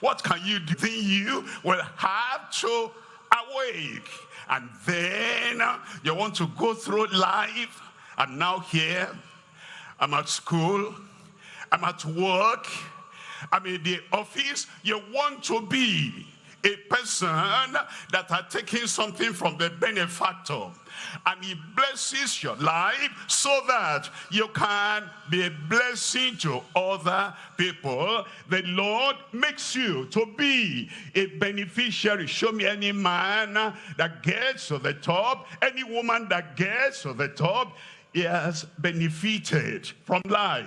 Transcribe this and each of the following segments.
What can you do? Then you will have to awake. And then uh, you want to go through life. And now here, I'm at school, I'm at work, I'm in the office. You want to be a person that are taking something from the benefactor and he blesses your life so that you can be a blessing to other people. The Lord makes you to be a beneficiary. Show me any man that gets to the top, any woman that gets to the top, he has benefited from life,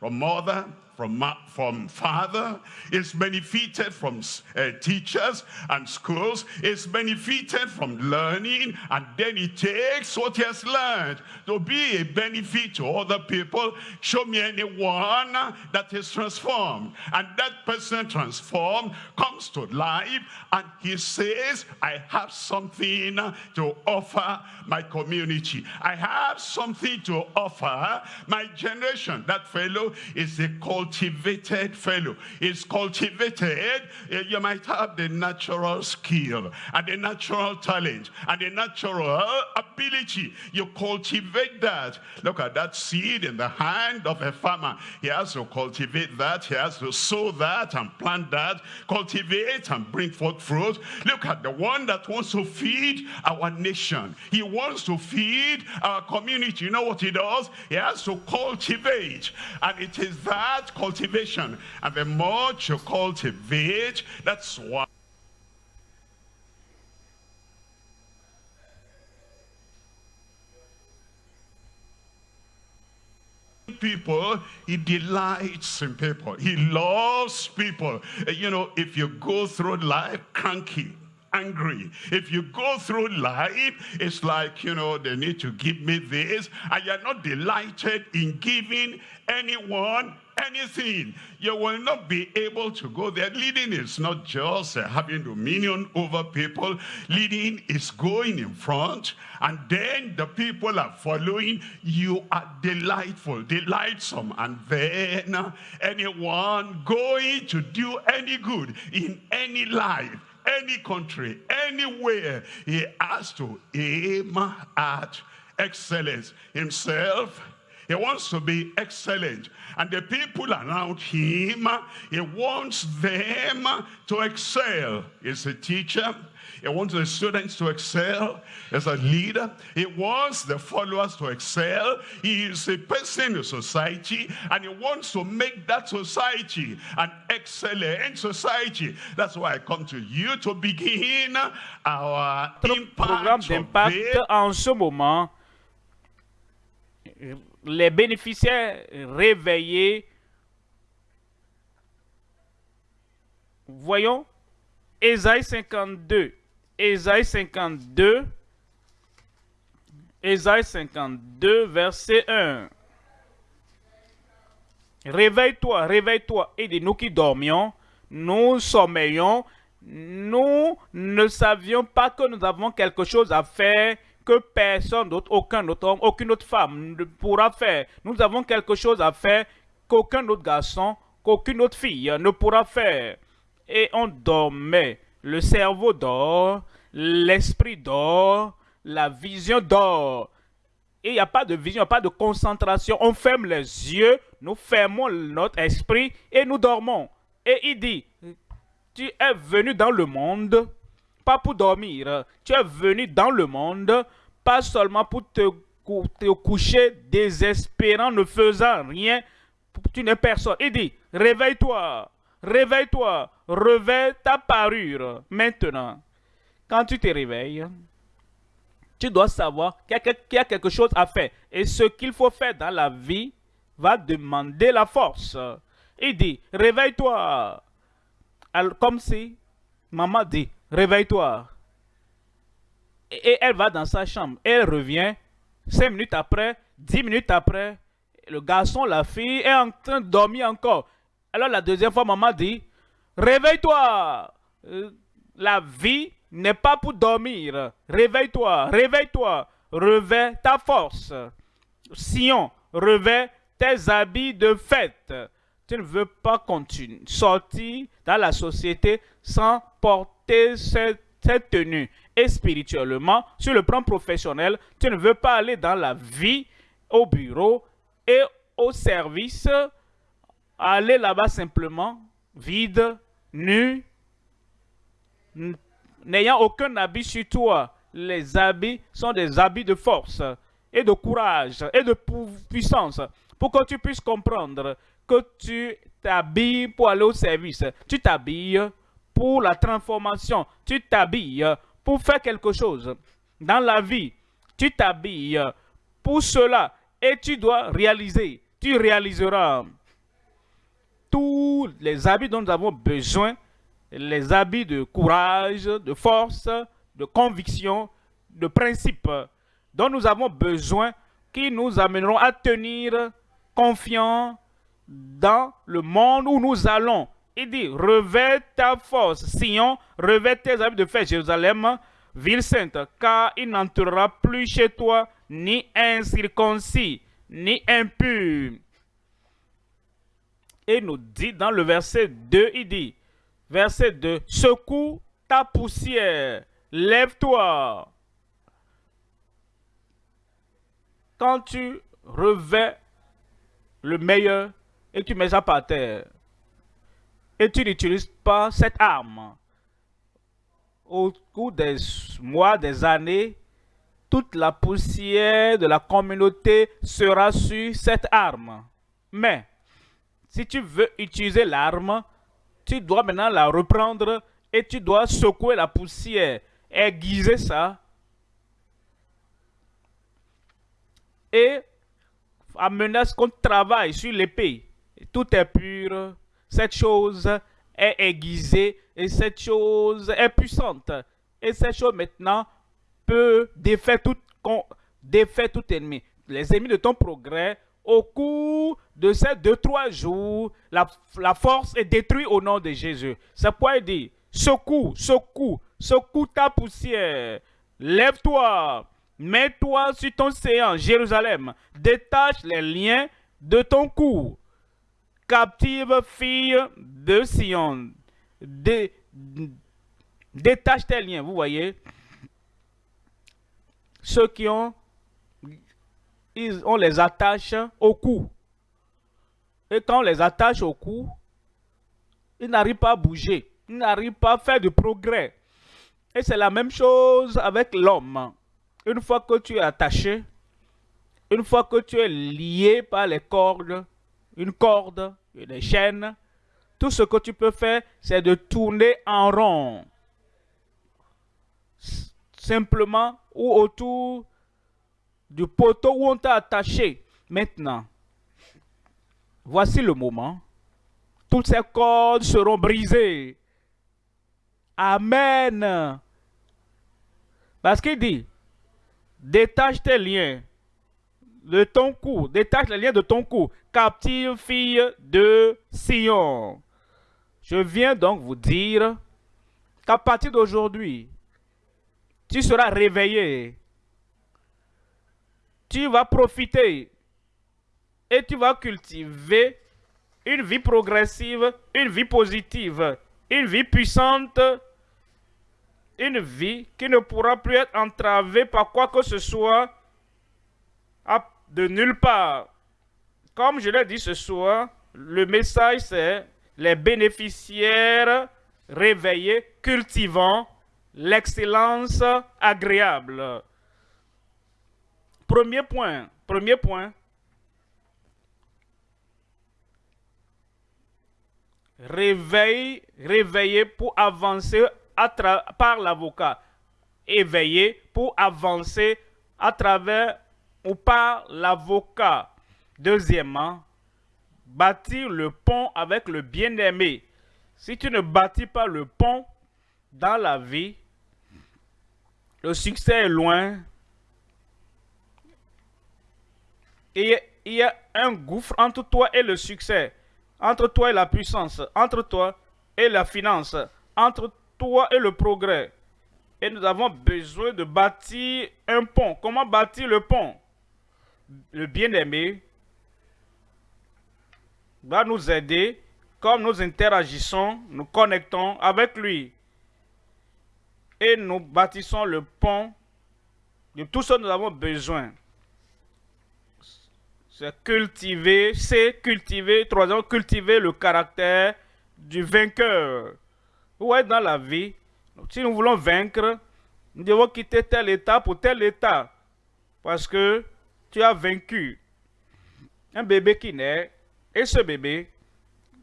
from mother, from, from father, is benefited from uh, teachers and schools, is benefited from learning, and then he takes what he has learned to be a benefit to other people. Show me anyone that is transformed, and that person transformed comes to life, and he says, I have something to offer my community. I have something to offer my generation. That fellow is a cultivated fellow. Is cultivated, eh, you might have the natural skill and the natural talent and the natural ability. You cultivate that. Look at that seed in the hand of a farmer. He has to cultivate that. He has to sow that and plant that, cultivate and bring forth fruit. Look at the one that wants to feed our nation. He wants to feed our community. You know what he does? He has to cultivate. And it is that cultivation. And the more you cultivate, that's why. people he delights in people he loves people you know if you go through life cranky angry. If you go through life, it's like, you know, they need to give me this, and you're not delighted in giving anyone anything. You will not be able to go there. Leading is not just uh, having dominion over people. Leading is going in front and then the people are following. You are delightful, delightsome. And then uh, anyone going to do any good in any life any country, anywhere, he has to aim at excellence himself he wants to be excellent. And the people around him, he wants them to excel. He's a teacher. He wants the students to excel as a leader. He wants the followers to excel. He is a person in society and he wants to make that society an excellent society. That's why I come to you to begin our impact programme d'impact en ce moment les bénéficiaires réveillés. Voyons, Ésaïe 52. Ésaïe 52. Ésaïe 52, verset 1. Réveille-toi, réveille-toi. Et de nous qui dormions, nous sommeillons, nous ne savions pas que nous avons quelque chose à faire que personne d'autre, aucun autre homme, aucune autre femme ne pourra faire. Nous avons quelque chose à faire qu'aucun autre garçon, qu'aucune autre fille ne pourra faire. Et on dormait. Le cerveau dort, l'esprit dort, la vision dort. Et il n'y a pas de vision, pas de concentration. On ferme les yeux, nous fermons notre esprit et nous dormons. Et il dit, tu es venu dans le monde pas pour dormir. Tu es venu dans le monde, pas seulement pour te, te coucher désespérant, ne faisant rien. Tu n'es personne. Il dit, réveille-toi, réveille-toi, réveille ta parure. Maintenant, quand tu te réveilles, tu dois savoir qu'il y, a quelque chose à faire. Et ce qu'il faut faire dans la vie va demander la force. Il dit, réveille-toi. Comme si maman dit, réveille-toi. Et elle va dans sa chambre. Elle revient. Cinq minutes après, dix minutes après, le garçon, la fille est en train de dormir encore. Alors la deuxième fois, maman dit, réveille-toi. Euh, la vie n'est pas pour dormir. Réveille-toi, réveille-toi. Réveille ta force. Sion, réveille tes habits de fête. tu ne veux pas continuer, sortir dans la société sans porter cette, cette tenue. Et spirituellement, sur le plan professionnel, tu ne veux pas aller dans la vie, au bureau et au service, aller là-bas simplement, vide, nu, n'ayant aucun habit sur toi. Les habits sont des habits de force et de courage et de puissance pour que tu puisses comprendre que tu t'habilles pour aller au service. Tu t'habilles pour la transformation. Tu t'habilles pour faire quelque chose dans la vie. Tu t'habilles pour cela et tu dois réaliser. Tu réaliseras tous les habits dont nous avons besoin, les habits de courage, de force, de conviction, de principe dont nous avons besoin qui nous amèneront à tenir confiant dans le monde où nous allons. Il dit, revêt ta force, Sion, revêt tes habits de fête, Jérusalem, ville sainte, car il n'entrera plus chez toi ni incirconcis, ni impur. Et nous dit dans le verset 2, il dit, verset 2, secoue ta poussière, lève-toi. Quand tu revêts le meilleur et tu mets ça par terre, et tu n'utilises pas cette arme, au cours des mois, des années, toute la poussière de la communauté sera sur cette arme. Mais, si tu veux utiliser l'arme, tu dois maintenant la reprendre et tu dois secouer la poussière, aiguiser ça et à ce qu'on travaille sur l'épée. Tout est pur. Cette chose est aiguisée et cette chose est puissante. Et cette chose maintenant peut défaire tout, défaire tout ennemi. Les ennemis de ton progrès, au cours de ces deux, trois jours, la, force est détruite au nom de Jésus. C'est pourquoi il dit, secoue, secoue, secoue ta poussière, lève-toi, Mets-toi sur ton séant, Jérusalem. Détache les liens de ton cou. Captive fille de Sion. détache tes liens, vous voyez. Ceux qui ont, on les attache au cou. Et quand on les attache au cou, ils n'arrivent pas à bouger. Ils n'arrivent pas à faire de progrès. Et c'est la même chose avec l'homme. Une fois que tu es attaché, une fois que tu es lié par les cordes, une corde et des chaînes, tout ce que tu peux faire, c'est de tourner en rond. Simplement ou autour du poteau où on t'a attaché. Maintenant, voici le moment. Toutes ces cordes seront brisées. Amen. Parce qu'il dit, Détache tes liens de ton cou. Détache les liens de ton cou. Captive fille de Sion. Je viens donc vous dire qu'à partir d'aujourd'hui, tu seras réveillé. Tu vas profiter et tu vas cultiver une vie progressive, une vie positive, une vie puissante une vie qui ne pourra plus être entravée par quoi que ce soit de nulle part. Comme je l'ai dit ce soir, le message c'est les bénéficiaires réveillés, cultivant l'excellence agréable. Premier point, premier point. Réveil, réveiller pour avancer par l'avocat éveillé pour avancer à travers ou par l'avocat. Deuxièmement, bâtir le pont avec le bien-aimé. Si tu ne bâtis pas le pont dans la vie, le succès est loin. Et il y a un gouffre entre toi et le succès, entre toi et la puissance, entre toi et la finance, entre toi et le progrès. Et nous avons besoin de bâtir un pont. Comment bâtir le pont? Le bien-aimé va nous aider comme nous interagissons, nous connectons avec lui. Et nous bâtissons le pont de tout ce que nous avons besoin. C'est cultiver, c'est cultiver, troisièmement, cultiver le caractère du vainqueur. Vous dans la vie, si nous voulons vaincre, nous devons quitter tel état pour tel état. Parce que tu as vaincu. Un bébé qui naît, et ce bébé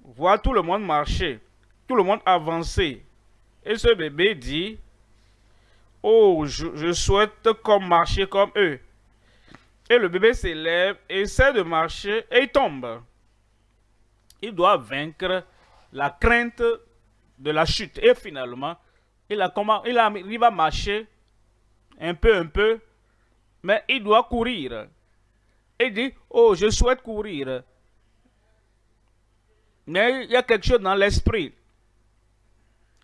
voit tout le monde marcher, tout le monde avancer. Et ce bébé dit, oh, je, souhaite comme marcher comme eux. Et le bébé s'élève, essaie de marcher et il tombe. Il doit vaincre la crainte de la chute. Et finalement, il, a, marcher un peu, un peu, mais il doit courir. Il dit, oh, je souhaite courir. Mais il y a quelque chose dans l'esprit.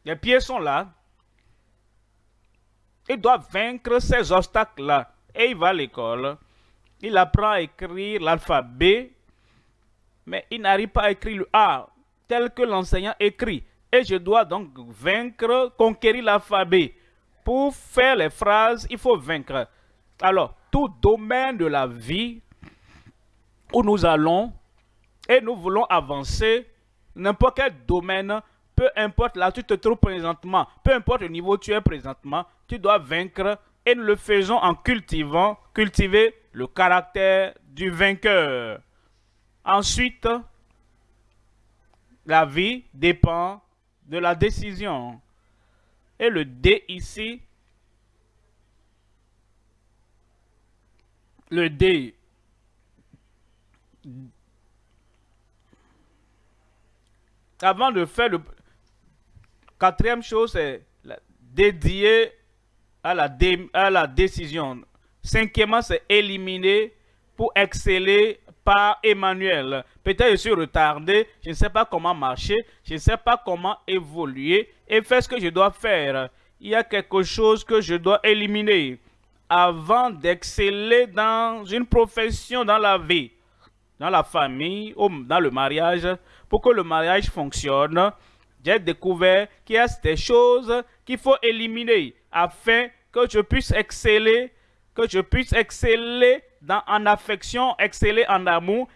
Les pieds sont là. Il doit vaincre ces obstacles-là. Et il va à l'école. Il apprend à écrire l'alphabet. Mais il n'arrive pas à écrire le A tel que l'enseignant écrit. Et je dois donc vaincre, conquérir l'alphabet. Pour faire les phrases, il faut vaincre. Alors, tout domaine de la vie où nous allons et nous voulons avancer, n'importe quel domaine, peu importe là où tu te trouves présentement, peu importe le niveau où tu es présentement, tu dois vaincre et nous le faisons en cultivant, cultiver le caractère du vainqueur. Ensuite, la vie dépend de la décision. Et le D ici, le D avant de faire le quatrième chose, c'est dédié à la, à la décision. Cinquièmement, c'est éliminer pour exceller par Emmanuel. Peut-être je suis retardé, je ne sais pas comment marcher, je ne sais pas comment évoluer et faire ce que je dois faire. Il y a quelque chose que je dois éliminer avant d'exceller dans une profession dans la vie, dans la famille dans le mariage pour que le mariage fonctionne, j'ai découvert qu'il y a des choses qu'il faut éliminer afin que je puisse exceller, que je puisse exceller en affection, exceller en amour,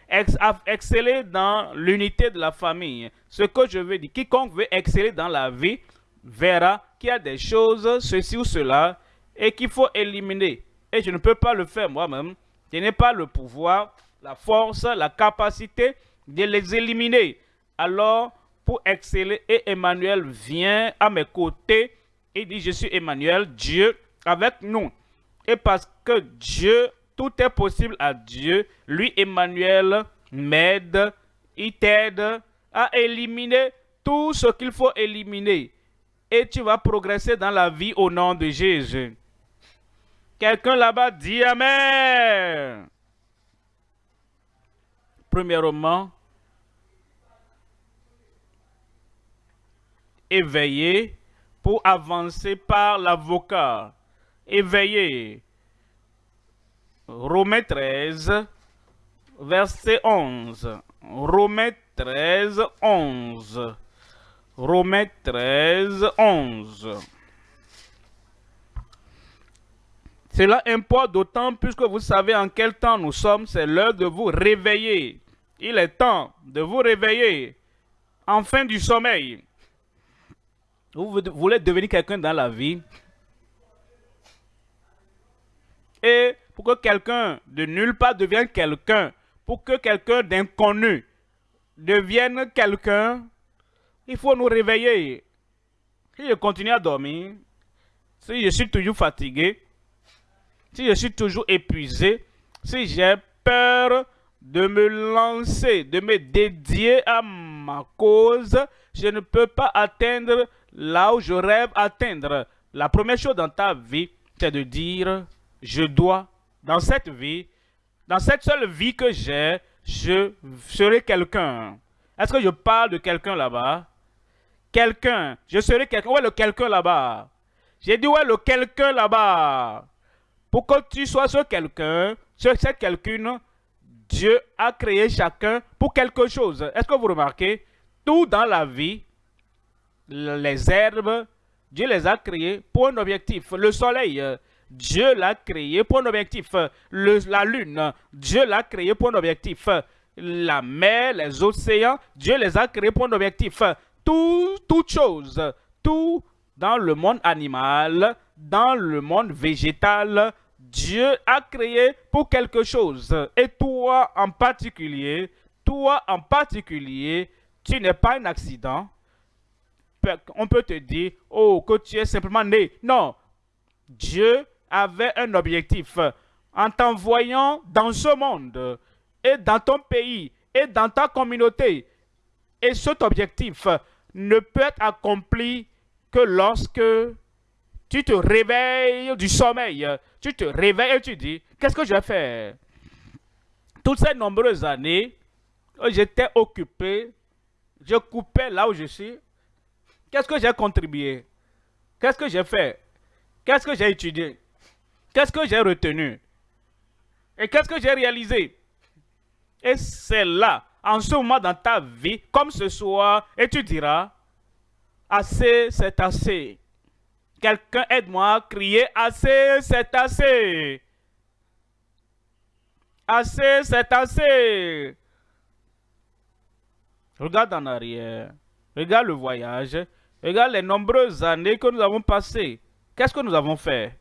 exceller dans l'unité de la famille. Ce que je veux dire, quiconque veut exceller dans la vie verra qu'il y a des choses, ceci ou cela, et qu'il faut éliminer. Et je ne peux pas le faire moi-même. Je n'ai pas le pouvoir, la force, la capacité de les éliminer. Alors, pour exceller, et Emmanuel vient à mes côtés et dit, je suis Emmanuel, Dieu avec nous. Et parce que Dieu, tout est possible à Dieu, lui, Emmanuel, m'aide, il t'aide à éliminer tout ce qu'il faut éliminer. Et tu vas progresser dans la vie au nom de Jésus. Quelqu'un là-bas dit Amen. Premièrement, éveillé pour avancer par l'avocat. Éveillé. Romains 13, verset 11. Romains 13, 11. Romains 13, 11. Cela importe d'autant plus que vous savez en quel temps nous sommes. C'est l'heure de vous réveiller. Il est temps de vous réveiller. En fin du sommeil. Vous voulez devenir quelqu'un dans la vie. Et pour que quelqu'un de nulle part devienne quelqu'un, pour que quelqu'un d'inconnu devienne quelqu'un, il faut nous réveiller. Si je continue à dormir, si je suis toujours fatigué, si je suis toujours épuisé, si j'ai peur de me lancer, de me dédier à ma cause, je ne peux pas atteindre là où je rêve atteindre. La première chose dans ta vie, c'est de dire, je dois, dans cette vie, dans cette seule vie que j'ai, je serai quelqu'un. Est-ce que je parle de quelqu'un là-bas? Quelqu'un. Je serai quelqu'un. Où est le quelqu'un là-bas? J'ai dit, où est le quelqu'un là-bas? Pour que tu sois ce quelqu'un, ce cette quelqu'un, Dieu a créé chacun pour quelque chose. Est-ce que vous remarquez? Tout dans la vie, les herbes, Dieu les a créés pour un objectif. Le soleil, Dieu l'a créé pour un objectif. la lune, Dieu l'a créé pour un objectif. La mer, les océans, Dieu les a créés pour un objectif. Tout, toute chose, tout dans le monde animal, dans le monde végétal, Dieu a créé pour quelque chose. Et toi en particulier, toi en particulier, tu n'es pas un accident. On peut te dire, oh, que tu es simplement né. Non, Dieu avait un objectif en t'envoyant dans ce monde et dans ton pays et dans ta communauté. Et cet objectif ne peut être accompli que lorsque tu te réveilles du sommeil, tu te réveilles et tu dis, qu'est-ce que je vais faire? Toutes ces nombreuses années, j'étais occupé, je coupais là où je suis. Qu'est-ce que j'ai contribué? Qu'est-ce que j'ai fait? Qu'est-ce que j'ai étudié? Qu'est-ce que j'ai retenu? Et qu'est-ce que j'ai réalisé? Et c'est là, en ce moment dans ta vie, comme ce soir, et tu diras, assez, c'est assez. Quelqu'un aide-moi à crier assez, c'est assez. Assez, c'est assez. Regarde en arrière. Regarde le voyage. Regarde les nombreuses années que nous avons passées. Qu'est-ce que nous avons fait?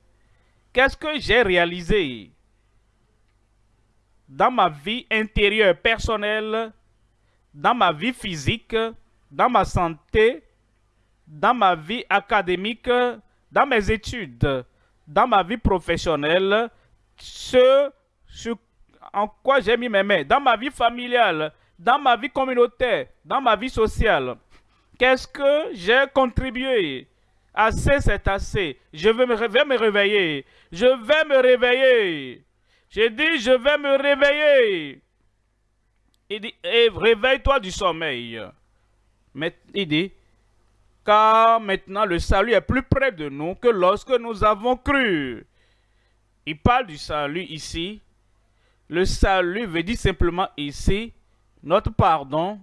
Qu'est-ce que j'ai réalisé dans ma vie intérieure personnelle, dans ma vie physique, dans ma santé, dans ma vie académique, dans mes études, dans ma vie professionnelle, ce, en quoi j'ai mis mes mains, dans ma vie familiale, dans ma vie communautaire, dans ma vie sociale. Qu'est-ce que j'ai contribué Assez, c'est assez. Je vais me, réveiller. Je vais me réveiller. J'ai dit, je vais me réveiller. Il dit, et réveille-toi du sommeil. Il dit, car maintenant le salut est plus près de nous que lorsque nous avons cru. Il parle du salut ici. Le salut veut dire simplement ici, notre pardon.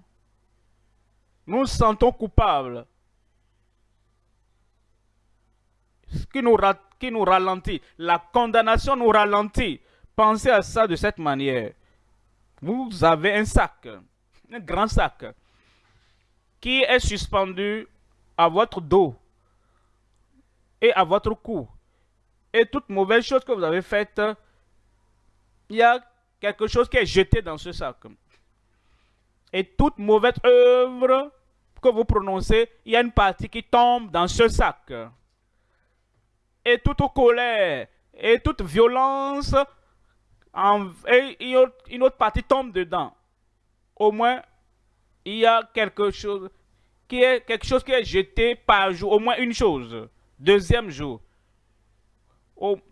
Nous sentons coupables. Ce qui nous, ralentit, la condamnation nous ralentit. Pensez à ça de cette manière. Vous avez un sac, un grand sac, qui est suspendu à votre dos et à votre cou. Et toute mauvaise chose que vous avez faite, il y a quelque chose qui est jeté dans ce sac. Et toute mauvaise œuvre que vous prononcez, il y a une partie qui tombe dans ce sac. Et toute colère et toute violence, et une autre partie tombe dedans. Au moins, il y a quelque chose qui est quelque chose qui est jeté par jour, au moins une chose. Deuxième jour,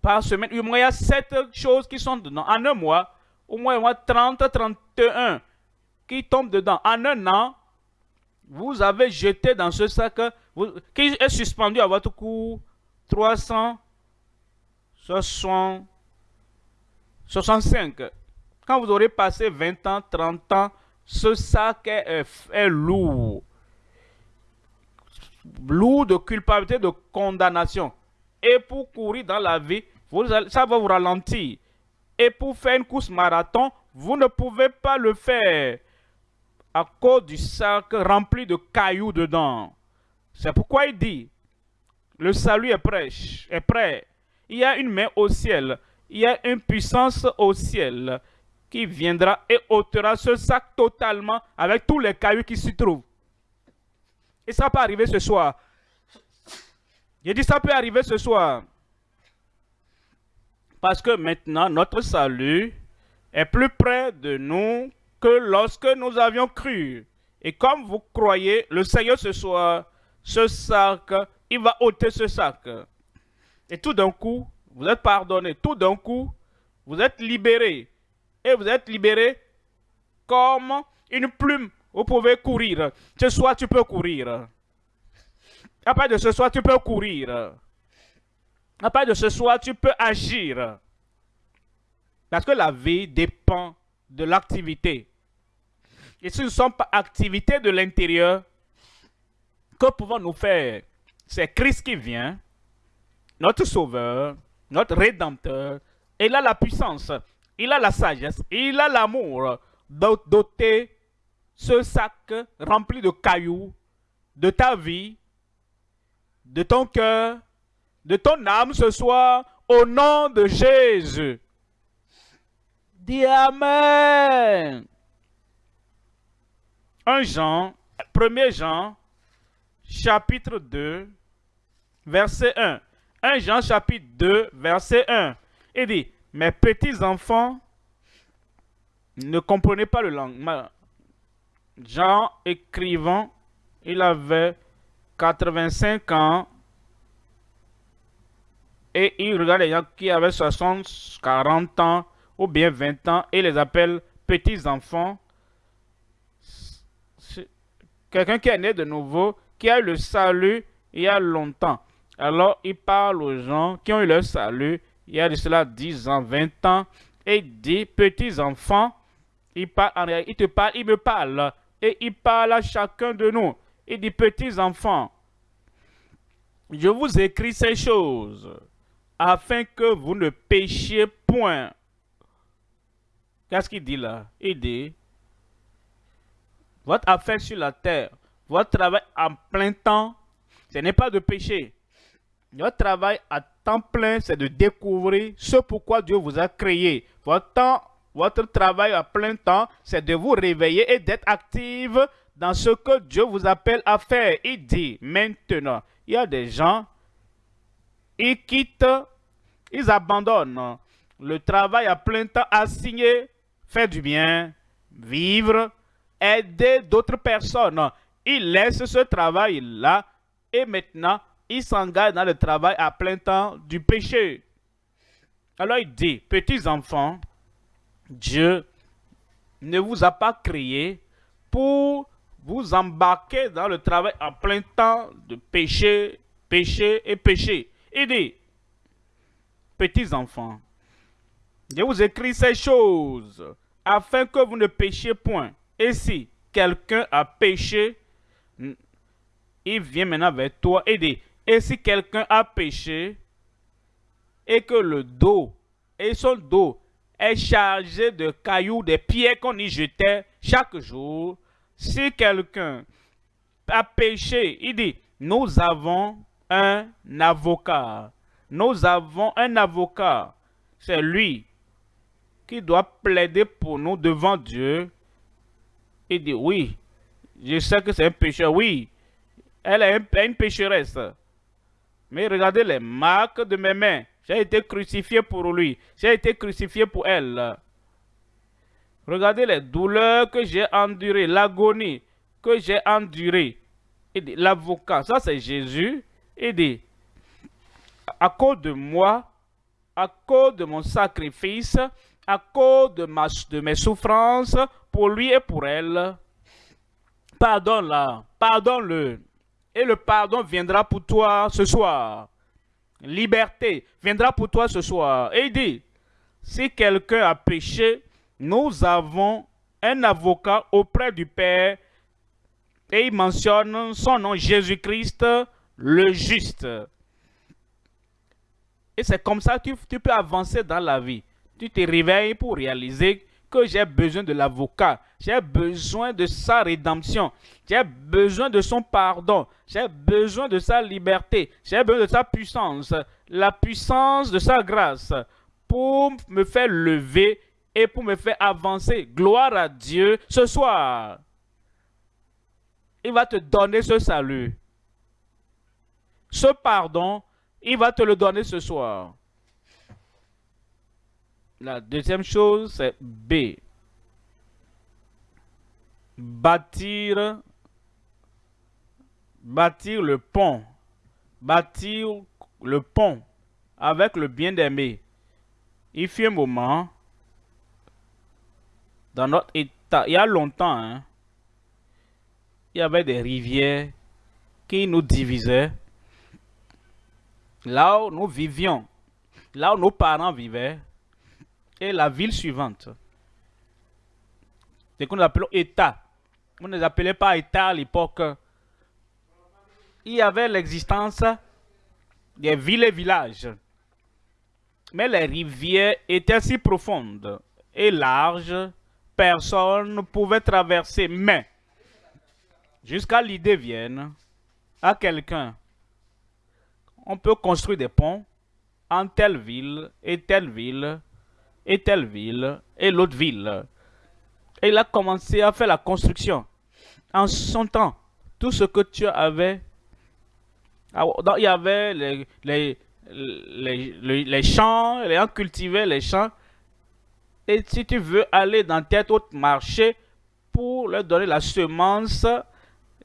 par semaine, au moins il y a sept choses qui sont dedans. En un mois, au moins, moins 30, 31 qui tombent dedans. En un an, vous avez jeté dans ce sac qui est suspendu à votre cou 365. Quand vous aurez passé 20 ans, 30 ans, ce sac est lourd lourd de culpabilité, de condamnation. Et pour courir dans la vie, ça va vous ralentir. Et pour faire une course marathon, vous ne pouvez pas le faire à cause du sac rempli de cailloux dedans. C'est pourquoi il dit, le salut est prêt, est prêt. Il y a une main au ciel, il y a une puissance au ciel qui viendra et ôtera ce sac totalement avec tous les cailloux qui s'y trouvent. Et ça peut arriver ce soir. J'ai dit ça peut arriver ce soir. Parce que maintenant, notre salut est plus près de nous que lorsque nous avions cru. Et comme vous croyez, le Seigneur ce soir, ce sac, il va ôter ce sac. Et tout d'un coup, vous êtes pardonné. Tout d'un coup, vous êtes libéré. Et vous êtes libéré comme une plume vous pouvez courir. Ce soir, tu peux courir. À part de ce soir, tu peux courir. À part de ce soir, tu peux agir. Parce que la vie dépend de l'activité. Et si ce ne sont pas activités de l'intérieur, que pouvons-nous faire C'est Christ qui vient, notre Sauveur, notre Rédempteur. Il a la puissance, il a la sagesse, il a l'amour doter ce sac rempli de cailloux de ta vie, de ton cœur, de ton âme ce soir, au nom de Jésus. Dis Amen. 1 Jean, 1 Jean, chapitre 2, verset 1. 1 Jean, chapitre 2, verset 1. Il dit, mes petits enfants, ne comprenez pas le langage. Jean écrivant, il avait 85 ans et il regarde les gens qui avaient 60, 40 ans ou bien 20 ans et les appelle petits enfants. Quelqu'un qui est né de nouveau, qui a eu le salut il y a longtemps. Alors il parle aux gens qui ont eu le salut il y a de cela 10 ans, 20 ans, et dit, petits enfants, il, parle, il te parle, il me parle, et il parle à chacun de nous. Il dit, petits enfants, je vous écris ces choses afin que vous ne péchiez point. Qu'est-ce qu'il dit là? Il dit, votre affaire sur la terre, votre travail en plein temps, ce n'est pas de pécher. Votre travail à temps plein, c'est de découvrir ce pourquoi Dieu vous a créé. Votre travail à plein temps, c'est de vous réveiller et d'être active dans ce que Dieu vous appelle à faire. Il dit maintenant, il y a des gens, ils quittent, ils abandonnent le travail à plein temps assigné, faire du bien, vivre, aider d'autres personnes. Ils laissent ce travail-là et maintenant, ils s'engagent dans le travail à plein temps du péché. Alors il dit, petits enfants, Dieu ne vous a pas créé pour vous embarquer dans le travail à plein temps de péché, péché et péché. Il dit, petits enfants, je vous écris ces choses afin que vous ne péchiez point. Et si quelqu'un a péché, il vient maintenant vers toi et dit, et si quelqu'un a péché et que le dos et son dos est chargé de cailloux, des pierres qu'on y jetait chaque jour, si quelqu'un a péché, il dit, nous avons un avocat. Nous avons un avocat. C'est lui qui doit plaider pour nous devant Dieu. Il dit, oui, je sais que c'est un pécheur, oui. Elle est une pécheresse. Mais regardez les marques de mes mains. J'ai été crucifié pour lui. J'ai été crucifié pour elle. Regardez les douleurs que j'ai endurées, l'agonie que j'ai endurée. L'avocat, ça c'est Jésus. Il dit, à cause de moi, à cause de mon sacrifice, à cause de, mes souffrances, pour lui et pour elle, pardonne-la, pardonne-le. Et le pardon viendra pour toi ce soir. Liberté viendra pour toi ce soir. Et il dit, si quelqu'un a péché, nous avons un avocat auprès du Père et il mentionne son nom, Jésus-Christ, le juste. Et c'est comme ça que tu, peux avancer dans la vie. Tu te réveilles pour réaliser j'ai besoin de l'avocat. J'ai besoin de sa rédemption. J'ai besoin de son pardon. J'ai besoin de sa liberté. J'ai besoin de sa puissance. La puissance de sa grâce pour me faire lever et pour me faire avancer. Gloire à Dieu ce soir. Il va te donner ce salut. Ce pardon, il va te le donner ce soir. La deuxième chose, c'est B. Bâtir, bâtir le pont. Bâtir le pont avec le bien-aimé. Il fut un moment, dans notre état, il y a longtemps, hein, il y avait des rivières qui nous divisaient. Là où nous vivions, là où nos parents vivaient, la ville suivante. ce que nous appelons État. On ne les appelait pas État à l'époque. Il y avait l'existence des villes et villages. Mais les rivières étaient si profondes et larges, personne ne pouvait traverser. Mais, jusqu'à l'idée vienne à quelqu'un, on peut construire des ponts en telle ville et telle ville et telle ville et l'autre ville. Et il a commencé à faire la construction. En son temps, tout ce que tu avais, ah, il y avait les, les, les, les champs, les gens cultivaient les champs. Et si tu veux aller dans tel autre marché pour leur donner la semence,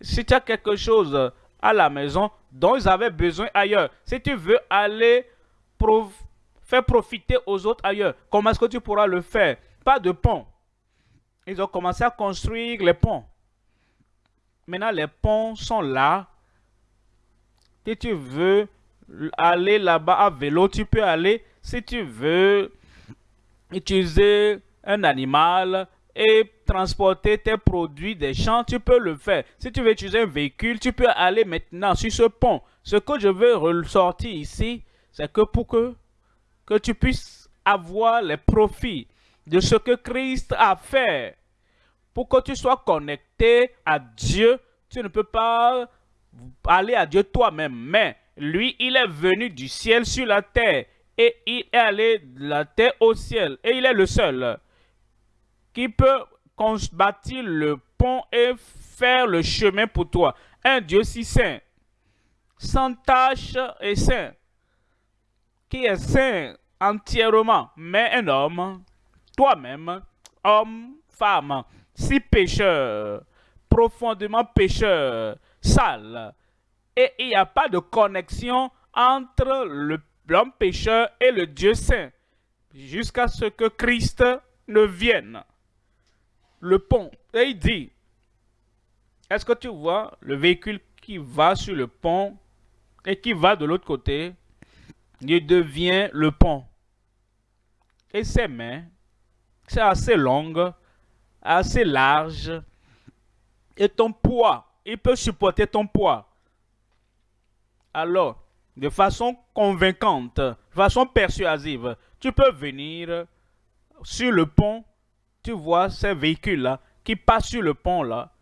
si tu as quelque chose à la maison dont ils avaient besoin ailleurs, si tu veux aller faire profiter aux autres ailleurs, comment est-ce que tu pourras le faire? Pas de pont. Ils ont commencé à construire les ponts. Maintenant, les ponts sont là. Si tu veux aller là-bas à vélo, tu peux aller. Si tu veux utiliser un animal et transporter tes produits des champs, tu peux le faire. Si tu veux utiliser un véhicule, tu peux aller maintenant sur ce pont. Ce que je veux ressortir ici, c'est que pour que, que tu puisses avoir les profits de ce que Christ a fait, pour que tu sois connecté à Dieu, tu ne peux pas aller à Dieu toi-même, mais lui, il est venu du ciel sur la terre et il est allé de la terre au ciel. Et il est le seul qui peut bâtir le pont et faire le chemin pour toi. Un Dieu si saint, sans tache et saint, qui est saint entièrement, mais un homme, toi-même, homme, femme, si pécheur, profondément pécheur, sale, et il n'y a pas de connexion entre l'homme pécheur et le Dieu saint jusqu'à ce que Christ ne vienne. Le pont, et il dit, est-ce que tu vois le véhicule qui va sur le pont et qui va de l'autre côté? Il devient le pont. Et ses mains, c'est assez long, assez large. Et ton poids, il peut supporter ton poids alors, de façon convaincante, de façon persuasive, tu peux venir sur le pont, tu vois ces véhicules-là qui passent sur le pont-là,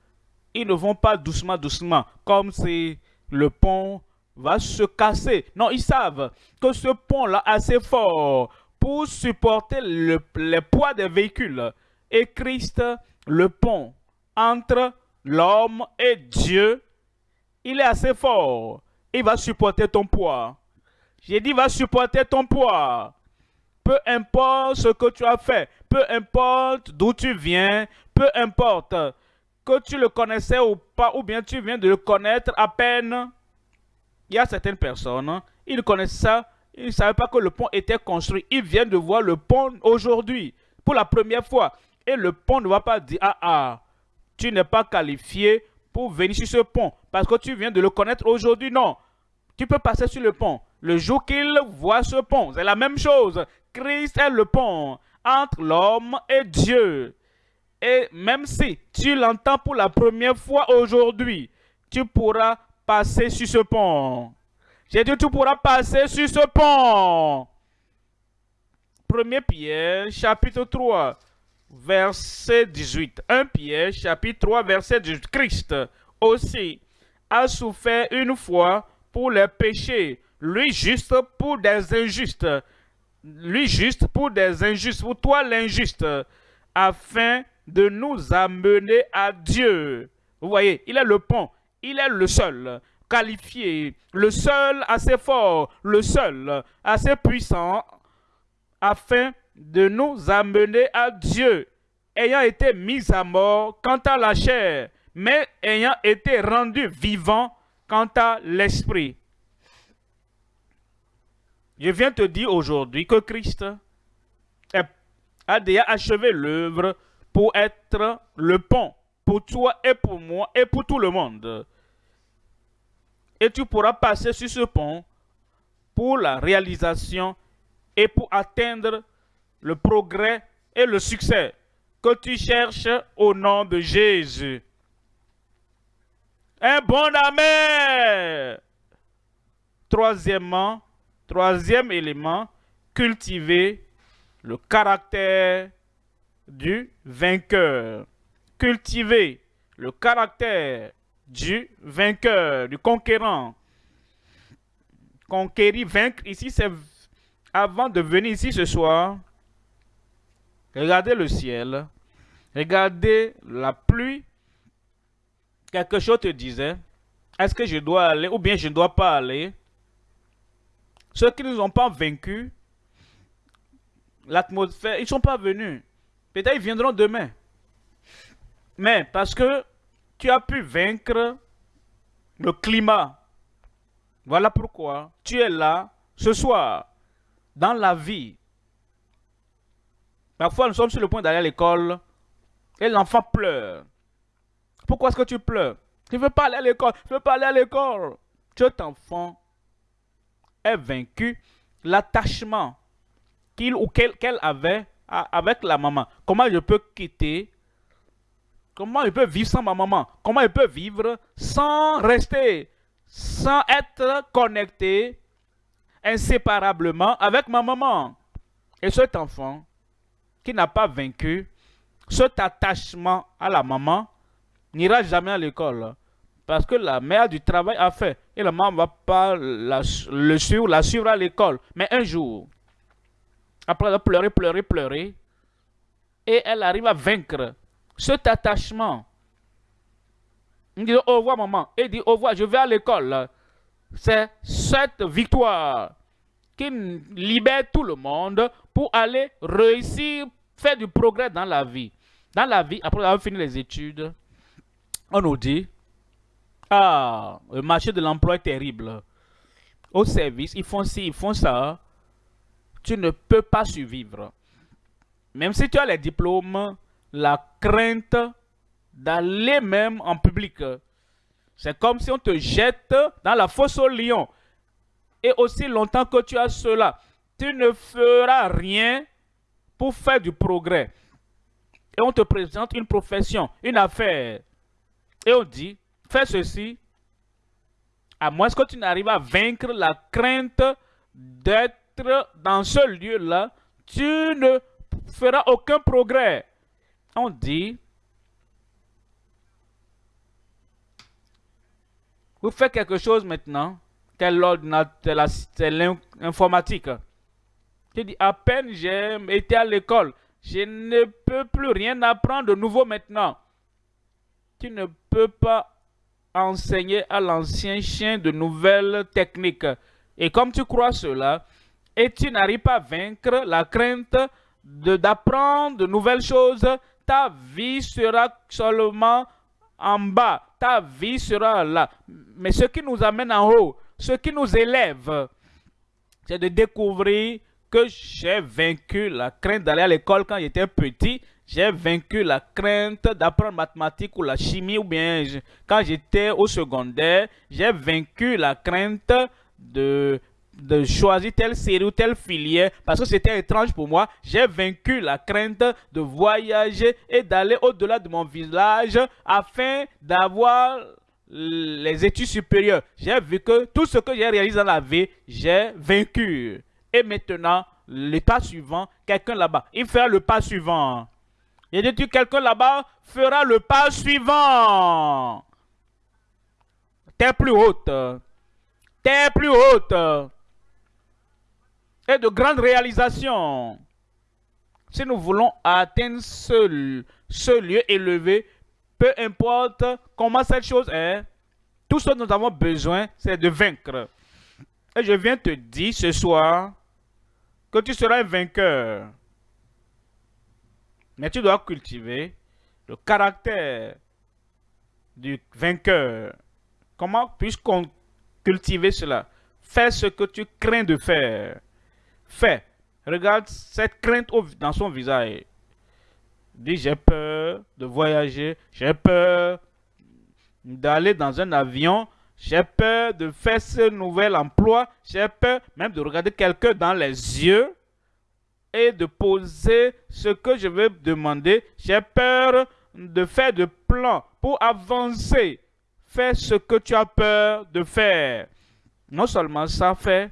ils ne vont pas doucement, doucement, comme si le pont va se casser. Non, ils savent que ce pont-là assez fort pour supporter le, le poids des véhicules. Et Christ, le pont entre l'homme et Dieu, il est assez fort il va supporter ton poids. J'ai dit, va supporter ton poids. Peu importe ce que tu as fait, peu importe d'où tu viens, peu importe que tu le connaissais ou pas, ou bien tu viens de le connaître à peine. Il y a certaines personnes, ils connaissent ça, ils ne savaient pas que le pont était construit. Ils viennent de voir le pont aujourd'hui, pour la première fois. Et le pont ne va pas dire, ah ah, tu n'es pas qualifié pour venir sur ce pont, parce que tu viens de le connaître aujourd'hui. Non, tu peux passer sur le pont. Le jour qu'il voit ce pont, c'est la même chose. Christ est le pont entre l'homme et Dieu. Et même si tu l'entends pour la première fois aujourd'hui, tu pourras passer sur ce pont. J'ai dit, tu pourras passer sur ce pont. 1 Pierre, chapitre 3, verset 18. 1 Pierre, chapitre 3, verset 18. Christ aussi a souffert une fois pour les péchés, lui juste pour des injustes, lui juste pour des injustes, pour toi l'injuste, afin de nous amener à Dieu. Vous voyez, il est le pont, il est le seul qualifié, le seul assez fort, le seul assez puissant, afin de nous amener à Dieu, ayant été mis à mort quant à la chair, mais ayant été rendu vivant quant à l'esprit. Je viens te dire aujourd'hui que Christ a déjà achevé l'œuvre pour être le pont pour toi et pour moi et pour tout le monde. Et tu pourras passer sur ce pont pour la réalisation et pour atteindre le progrès et le succès que tu cherches au nom de Jésus. Un bon amen. Troisièmement, troisième élément, cultiver le caractère du vainqueur. Cultiver le caractère du vainqueur, du conquérant. Conquérir, vaincre, ici, c'est avant de venir ici ce soir. Regardez le ciel. Regardez la pluie. Quelque chose te disait. Est-ce que je dois aller ou bien je ne dois pas aller? Ceux qui ne nous ont pas vaincus, l'atmosphère, ils ne sont pas venus. Peut-être ils viendront demain. Mais parce que tu as pu vaincre le climat, voilà pourquoi tu es là ce soir, dans la vie. Parfois, nous sommes sur le point d'aller à l'école et l'enfant pleure. Pourquoi est-ce que tu pleures? Tu ne veux pas aller à l'école, tu ne veux pas aller à l'école. Cet enfant est vaincu l'attachement qu'il ou qu'elle avait avec la maman. Comment je peux quitter Comment je peux vivre sans ma maman? Comment je peux vivre sans rester, sans être connecté inséparablement avec ma maman? Et cet enfant qui n'a pas vaincu cet attachement à la maman n'ira jamais à l'école. Parce que la mère du travail a fait. Et la maman ne va pas la, le suivre, à l'école. Mais un jour, après elle a pleuré, pleurer, pleurer, et elle arrive à vaincre cet attachement. Il dit au revoir maman. Et dit au revoir, je vais à l'école. C'est cette victoire qui libère tout le monde pour aller réussir, faire du progrès dans la vie. Dans la vie, après avoir fini les études, on nous dit, ah, le marché de l'emploi est terrible. Au service, ils font ci, ils font ça. Tu ne peux pas survivre. Même si tu as les diplômes, la crainte d'aller même en public. C'est comme si on te jette dans la fosse au lion. Et aussi longtemps que tu as cela, tu ne feras rien pour faire du progrès. Et on te présente une profession, une affaire. Et on dit, fais ceci, à moins que tu n'arrives à vaincre la crainte d'être dans ce lieu-là, tu ne feras aucun progrès. On dit, vous faites quelque chose maintenant, quel ordinateur, c'est l'informatique. Tu dis, à peine j'ai été à l'école, je ne peux plus rien apprendre de nouveau maintenant. Tu ne peux pas enseigner à l'ancien chien de nouvelles techniques. Et comme tu crois cela, et tu n'arrives pas à vaincre la crainte d'apprendre de, nouvelles choses, ta vie sera seulement en bas. Ta vie sera là. Mais ce qui nous amène en haut, ce qui nous élève, c'est de découvrir que j'ai vaincu la crainte d'aller à l'école quand j'étais petit j'ai vaincu la crainte d'apprendre mathématiques ou la chimie ou bien quand j'étais au secondaire, j'ai vaincu la crainte de, de choisir telle série ou telle filière parce que c'était étrange pour moi. J'ai vaincu la crainte de voyager et d'aller au-delà de mon village afin d'avoir les études supérieures. J'ai vu que tout ce que j'ai réalisé dans la vie, j'ai vaincu. Et maintenant, le pas suivant, quelqu'un là-bas, il fera le pas suivant. Il dit, quelqu'un là-bas fera le pas suivant. Terre plus haute. Terre plus haute. Et de grandes réalisations. Si nous voulons atteindre ce, lieu élevé, peu importe comment cette chose est, tout ce dont nous avons besoin, c'est de vaincre. Et je viens te dire ce soir que tu seras un vainqueur. Mais tu dois cultiver le caractère du vainqueur. Comment puis-je cultiver cela? Fais ce que tu crains de faire. Fais. Regarde cette crainte dans son visage. Dis, j'ai peur de voyager, j'ai peur d'aller dans un avion, j'ai peur de faire ce nouvel emploi, j'ai peur même de regarder quelqu'un dans les yeux et de poser ce que je veux demander. J'ai peur de faire de plans pour avancer. Fais ce que tu as peur de faire. Non seulement ça, fait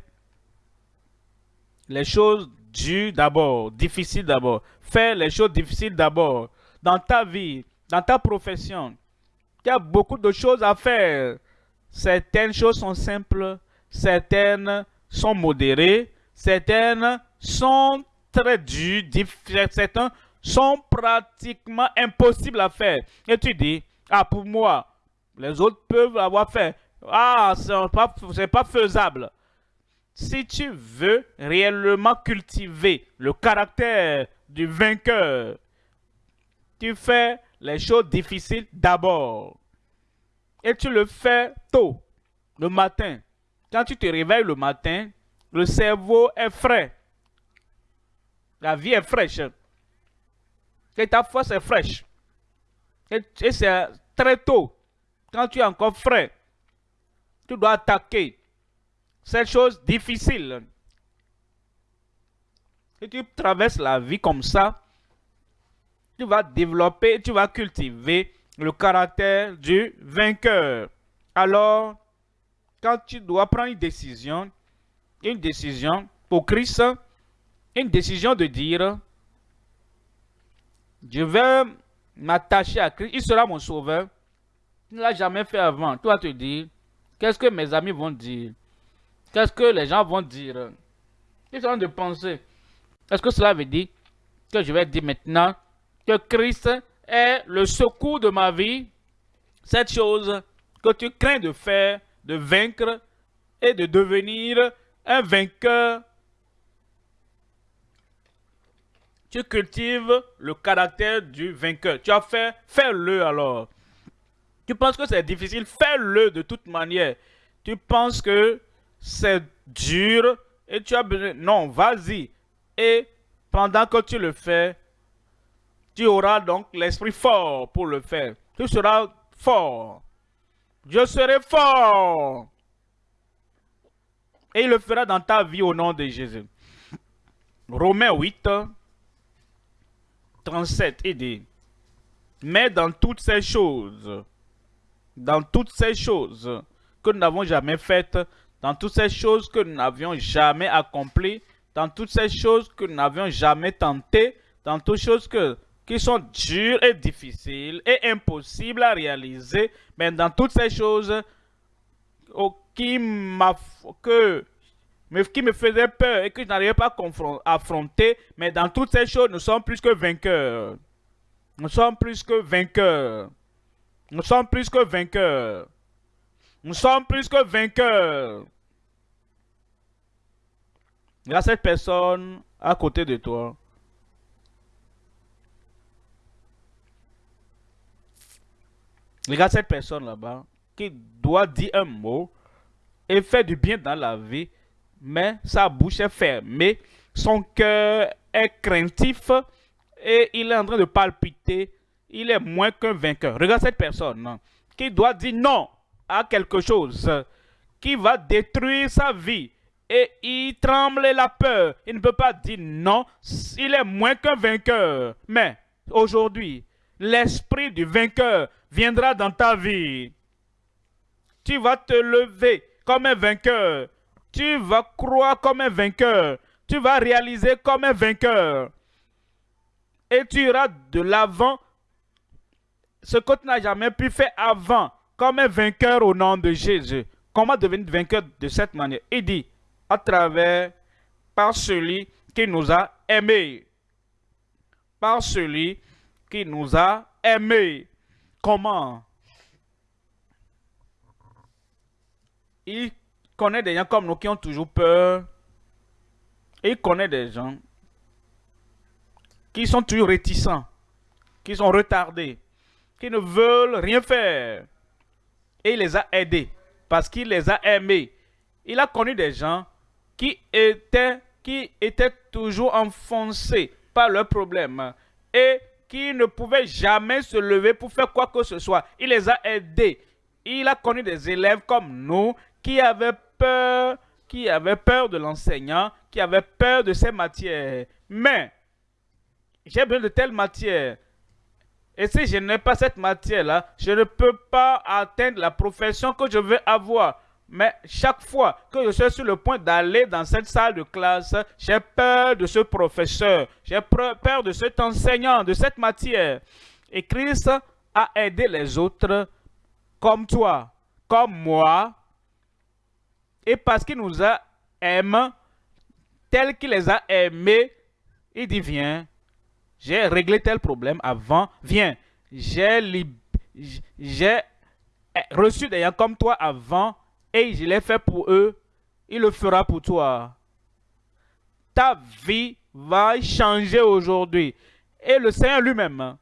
les choses dures d'abord, difficiles d'abord. Fais les choses difficiles d'abord. Dans ta vie, dans ta profession, il y a beaucoup de choses à faire. Certaines choses sont simples, certaines sont modérées, certaines sont très dures, certaines sont pratiquement impossibles à faire. Et tu dis, ah pour moi, les autres peuvent avoir fait. Ah, ce n'est pas, pas faisable. Si tu veux réellement cultiver le caractère du vainqueur, tu fais les choses difficiles d'abord. Et tu le fais tôt, le matin. Quand tu te réveilles le matin, le cerveau est frais. La vie est fraîche. Et ta force est fraîche. Et, c'est très tôt, quand tu es encore frais, tu dois attaquer cette chose difficile. Si tu traverses la vie comme ça, tu vas développer, tu vas cultiver le caractère du vainqueur. Alors, quand tu dois prendre une décision, une décision pour Christ, une décision de dire, je vais m'attacher à Christ, il sera mon sauveur. Il ne l'a jamais fait avant. Toi, te dire, qu'est-ce que mes amis vont dire? Qu'est-ce que les gens vont dire? Ils sont de penser. Est-ce que cela veut dire que je vais dire maintenant que Christ est le secours de ma vie? Cette chose que tu crains de faire, de vaincre et de devenir un vainqueur tu cultives le caractère du vainqueur. Tu as fait, fais-le alors. Tu penses que c'est difficile, fais-le de toute manière. Tu penses que c'est dur et tu as besoin. Non, vas-y. Et pendant que tu le fais, tu auras donc l'esprit fort pour le faire. Tu seras fort. Je serai fort. Et il le fera dans ta vie au nom de Jésus. Romains 8, 37, il dit, mais dans toutes ces choses, dans toutes ces choses que nous n'avons jamais faites, dans toutes ces choses que nous n'avions jamais accomplies, dans toutes ces choses que nous n'avions jamais tentées, dans toutes choses que, qui sont dures et difficiles et impossibles à réaliser, mais dans toutes ces choses qui, que mais qui me faisait peur et que je n'arrivais pas à affronter. Mais dans toutes ces choses, nous sommes plus que vainqueurs. Nous sommes plus que vainqueurs. Nous sommes plus que vainqueurs. Nous sommes plus que vainqueurs. Il y a cette personne à côté de toi. Regarde cette personne là-bas qui doit dire un mot et faire du bien dans la vie mais sa bouche est fermée, son cœur est craintif et il est en train de palpiter. Il est moins qu'un vainqueur. Regarde cette personne qui doit dire non à quelque chose qui va détruire sa vie. Et il tremble la peur. Il ne peut pas dire non. Il est moins qu'un vainqueur. Mais aujourd'hui, l'esprit du vainqueur viendra dans ta vie. Tu vas te lever comme un vainqueur tu vas croire comme un vainqueur. Tu vas réaliser comme un vainqueur. Et tu iras de l'avant ce que tu n'as jamais pu faire avant, comme un vainqueur au nom de Jésus. Comment devenir vainqueur de cette manière? Il dit, à travers, par celui qui nous a aimés. Par celui qui nous a aimés. Comment? Il connaît des gens comme nous qui ont toujours peur. Il connaît des gens qui sont toujours réticents, qui sont retardés, qui ne veulent rien faire. Et il les a aidés parce qu'il les a aimés. Il a connu des gens qui étaient, qui étaient toujours enfoncés par leurs problèmes et qui ne pouvaient jamais se lever pour faire quoi que ce soit. Il les a aidés. Il a connu des élèves comme nous qui avaient peur qui avait peur de l'enseignant, qui avait peur de ces matières. Mais j'ai besoin de telle matière. Et si je n'ai pas cette matière-là, je ne peux pas atteindre la profession que je veux avoir. Mais chaque fois que je suis sur le point d'aller dans cette salle de classe, j'ai peur de ce professeur, j'ai peur de cet enseignant, de cette matière. Et Christ a aidé les autres comme toi, comme moi. Et parce qu'il nous a aimés, tel qu'il les a aimés, il dit, viens, j'ai réglé tel problème avant, viens, j'ai reçu des gens comme toi avant, et je l'ai fait pour eux, il le fera pour toi. Ta vie va changer aujourd'hui. Et le Seigneur lui-même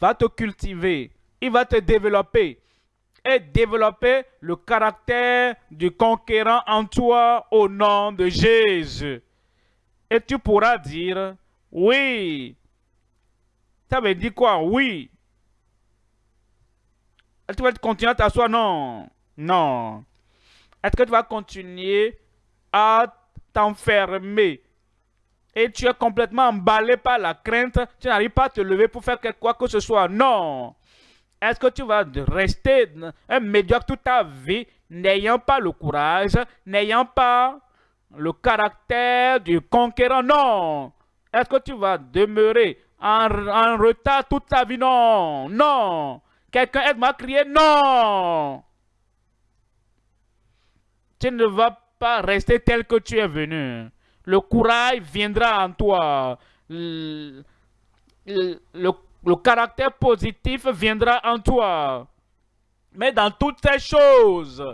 va te cultiver, il va te développer et développer le caractère du conquérant en toi au nom de Jésus. Et tu pourras dire, oui. Ça veut dire quoi? Oui. Tu vas continuer à t'asseoir? Non. Non. Est-ce que tu vas continuer à t'enfermer et tu es complètement emballé par la crainte, tu n'arrives pas à te lever pour faire quoi que ce soit. Non. Est-ce que tu vas rester un médiocre toute ta vie, n'ayant pas le courage, n'ayant pas le caractère du conquérant? Non. Est-ce que tu vas demeurer en, retard toute ta vie? Non. Non. Quelqu'un aide-moi à crier? Non. Tu ne vas pas rester tel que tu es venu. Le courage viendra en toi. Le, caractère positif viendra en toi. Mais dans toutes ces choses,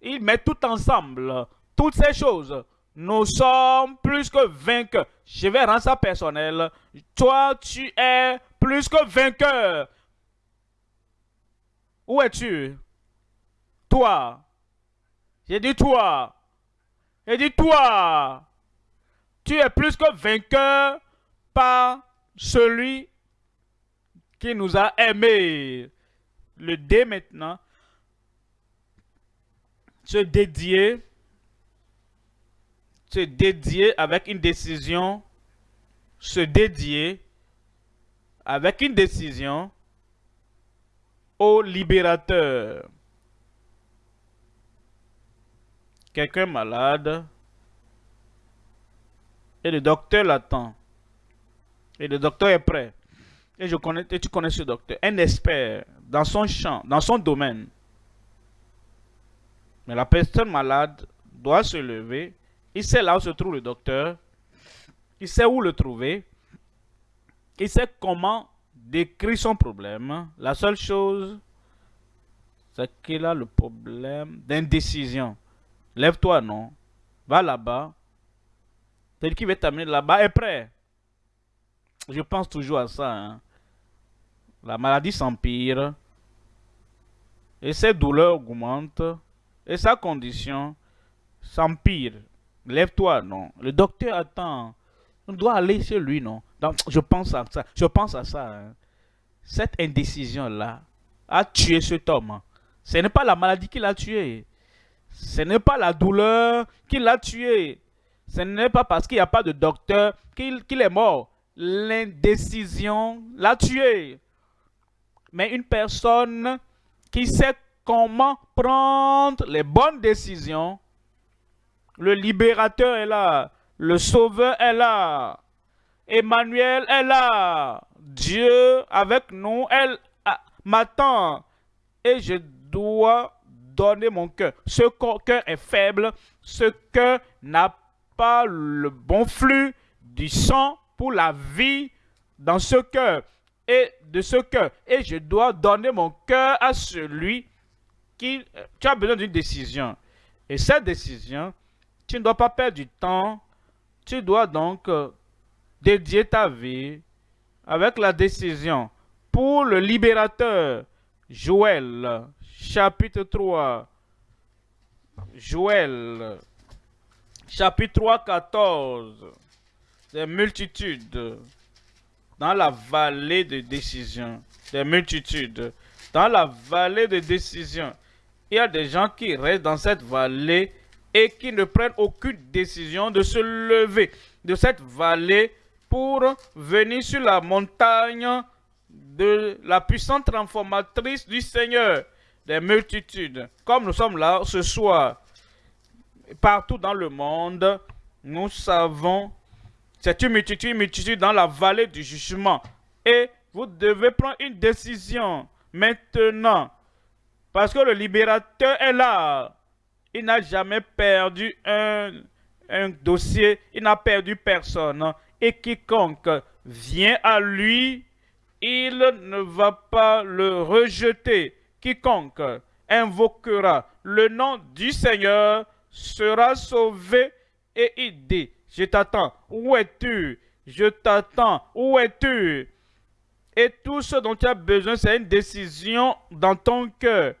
il met tout ensemble. Toutes ces choses, nous sommes plus que vainqueurs. Je vais rendre ça personnel. Toi, tu es plus que vainqueur. Où es-tu? Toi. J'ai dit toi. J'ai dit toi. Tu es plus que vainqueur par celui qui nous a aimés. Le dé maintenant. Se dédier. Se dédier avec une décision. Se dédier avec une décision au libérateur. Quelqu'un malade et le docteur l'attend. Et le docteur est prêt. Et, je connais, tu connais ce docteur. Un expert dans son champ, dans son domaine. Mais la personne malade doit se lever. Il sait là où se trouve le docteur. Il sait où le trouver. Il sait comment décrire son problème. La seule chose, c'est qu'il a le problème d'indécision. Lève-toi, non. Va là-bas. Celui qui veut t'amener là-bas est prêt. Je pense toujours à ça. Hein. La maladie s'empire. Et ses douleurs augmentent. Et sa condition s'empire. Lève-toi, non. Le docteur attend. On doit aller chez lui, non. Je pense à ça. Je pense à ça. Hein. Cette indécision-là a tué cet homme. Ce n'est pas la maladie qui l'a tué. Ce n'est pas la douleur qui l'a tué. Ce n'est pas parce qu'il n'y a pas de docteur qu'il est mort. L'indécision l'a tué. Mais une personne qui sait comment prendre les bonnes décisions, le libérateur est là, le sauveur est là, Emmanuel est là, Dieu avec nous, elle m'attend et je dois donner mon cœur. Ce cœur est faible, ce cœur n'a pas le bon flux du sang pour la vie dans ce cœur et de ce cœur. Et je dois donner mon cœur à celui qui... Tu as besoin d'une décision. Et cette décision, tu ne dois pas perdre du temps. Tu dois donc euh, dédier ta vie avec la décision pour le libérateur. Joël, chapitre 3. Joël, chapitre 3, 14. Des multitudes dans la vallée de décision. Des multitudes dans la vallée de décision. Il y a des gens qui restent dans cette vallée et qui ne prennent aucune décision de se lever de cette vallée pour venir sur la montagne de la puissante transformatrice du Seigneur des multitudes. Comme nous sommes là ce soir, partout dans le monde, nous savons, c'est une multitude, une multitude dans la vallée du jugement. Et vous devez prendre une décision maintenant. Parce que le libérateur est là. Il n'a jamais perdu un, un dossier. Il n'a perdu personne. Et quiconque vient à lui, il ne va pas le rejeter. Quiconque invoquera le nom du Seigneur sera sauvé et il dit, je t'attends, où es-tu? Je t'attends, où es-tu Et tout ce dont tu as besoin, c'est une décision dans ton cœur.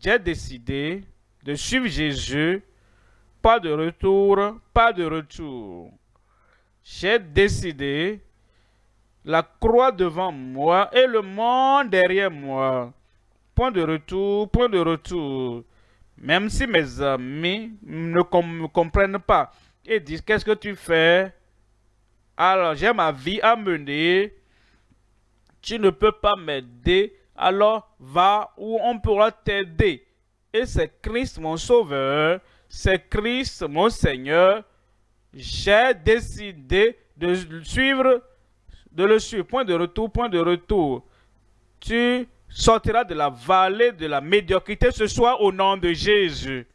J'ai décidé de suivre Jésus, pas de retour, pas de retour. J'ai décidé la croix devant moi et le monde derrière moi. Point de retour, point de retour. Même si mes amis ne comprennent pas et disent qu'est-ce que tu fais? Alors j'ai ma vie à mener. Tu ne peux pas m'aider. Alors va où on pourra t'aider. Et c'est Christ mon sauveur. C'est Christ mon Seigneur. J'ai décidé de suivre, de le suivre. Point de retour, point de retour. Tu sortira de la vallée de la médiocrité ce soir au nom de Jésus.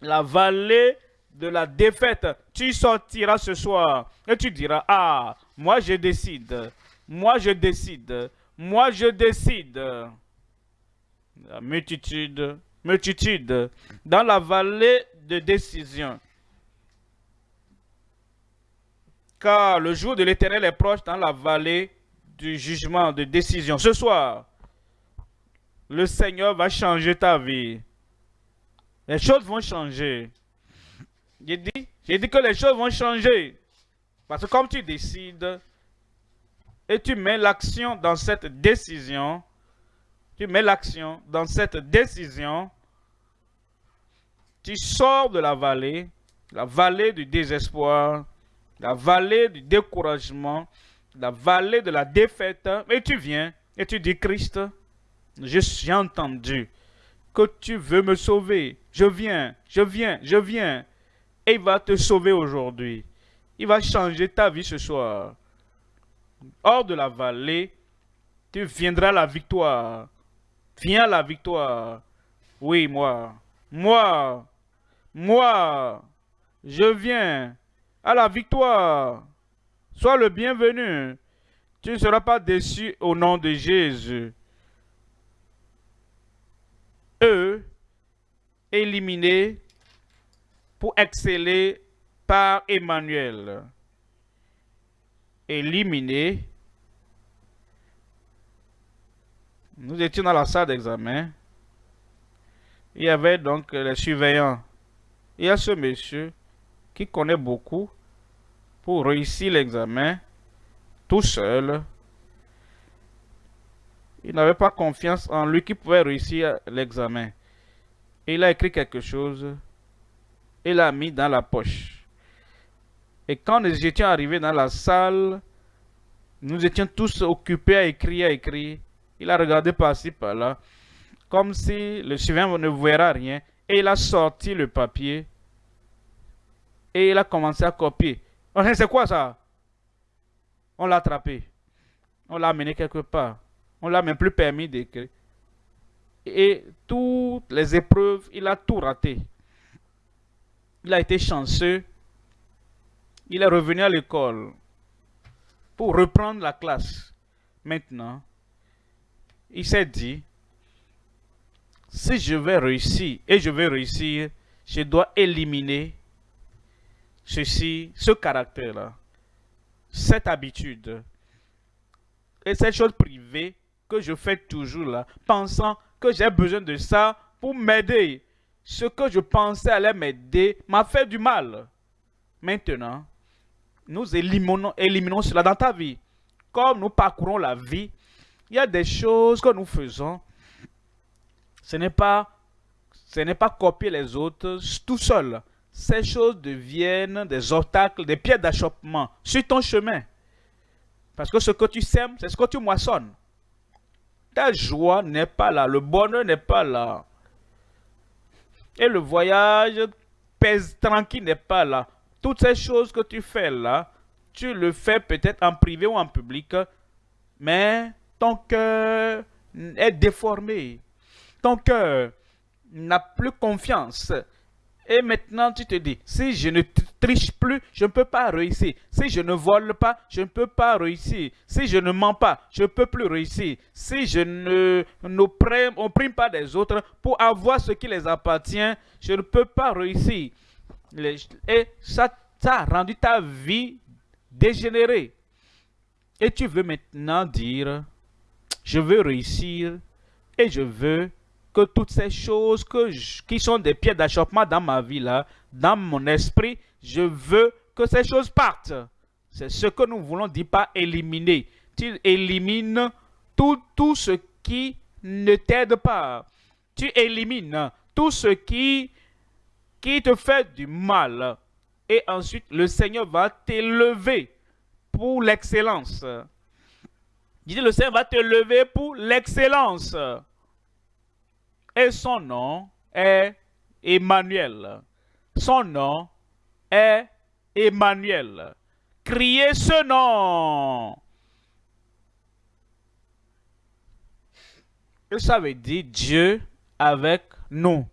La vallée de la défaite, tu sortiras ce soir et tu diras, ah, moi je décide, moi je décide, moi je décide. La multitude, multitude, dans la vallée de décision. Car le jour de l'éternel est proche dans la vallée du jugement, de décision. Ce soir, le Seigneur va changer ta vie. Les choses vont changer. J'ai dit, que les choses vont changer. Parce que comme tu décides et tu mets l'action dans cette décision, tu mets l'action dans cette décision, tu sors de la vallée, la vallée du désespoir, la vallée du découragement, la vallée de la défaite, et tu viens et tu dis, Christ, j'ai entendu que tu veux me sauver. Je viens, je viens, je viens. Et il va te sauver aujourd'hui. Il va changer ta vie ce soir. Hors de la vallée, tu viendras la victoire. Viens la victoire. Oui, moi. Moi. Moi. Je viens à la victoire. Sois le bienvenu. Tu ne seras pas déçu au nom de Jésus. Eux, éliminés pour exceller par Emmanuel. Éliminés. Nous étions dans la salle d'examen. Il y avait donc les surveillants. Il y a ce monsieur qui connaît beaucoup pour réussir l'examen tout seul. Il n'avait pas confiance en lui qui pouvait réussir l'examen. Il a écrit quelque chose et l'a mis dans la poche. Et quand nous étions arrivés dans la salle, nous étions tous occupés à écrire, à écrire. Il a regardé par-ci, par-là, comme si le suivant ne verra rien. Et il a sorti le papier et il a commencé à copier. C'est quoi ça? On l'a attrapé. On l'a amené quelque part. On l'a même plus permis d'écrire. Et toutes les épreuves, il a tout raté. Il a été chanceux. Il est revenu à l'école pour reprendre la classe. Maintenant, il s'est dit, si je vais réussir, et je vais réussir, je dois éliminer ceci, ce caractère-là, cette habitude et cette chose privée que je fais toujours là, pensant que j'ai besoin de ça pour m'aider. Ce que je pensais allait m'aider m'a fait du mal. Maintenant, nous éliminons, cela dans ta vie. Comme nous parcourons la vie, il y a des choses que nous faisons. Ce n'est pas ce n'est pas copier les autres tout seul. Ces choses deviennent des obstacles, des pierres d'achoppement sur ton chemin. Parce que ce que tu sèmes, c'est ce que tu moissonnes. Ta joie n'est pas là, le bonheur n'est pas là. Et le voyage tranquille n'est pas là. Toutes ces choses que tu fais là, tu le fais peut-être en privé ou en public, mais ton cœur est déformé. Ton cœur n'a plus confiance. Et maintenant, tu te dis, si je ne triche plus, je ne peux pas réussir. Si je ne vole pas, je ne peux pas réussir. Si je ne mens pas, je ne peux plus réussir. Si je ne n'opprime pas des autres pour avoir ce qui les appartient, je ne peux pas réussir. Et ça, ça a rendu ta vie dégénérée. Et tu veux maintenant dire, je veux réussir et je veux que toutes ces choses qui sont des pieds d'achoppement dans ma vie, là, dans mon esprit, je veux que ces choses partent. C'est ce que nous voulons dire pas éliminer. Tu élimines tout, tout ce qui ne t'aide pas. Tu élimines tout ce qui, qui te fait du mal. Et ensuite, le Seigneur va t'élever pour l'excellence. Dis le Seigneur va te lever pour l'excellence et son nom est Emmanuel. Son nom est Emmanuel. Criez ce nom. Et ça veut dire Dieu avec nous?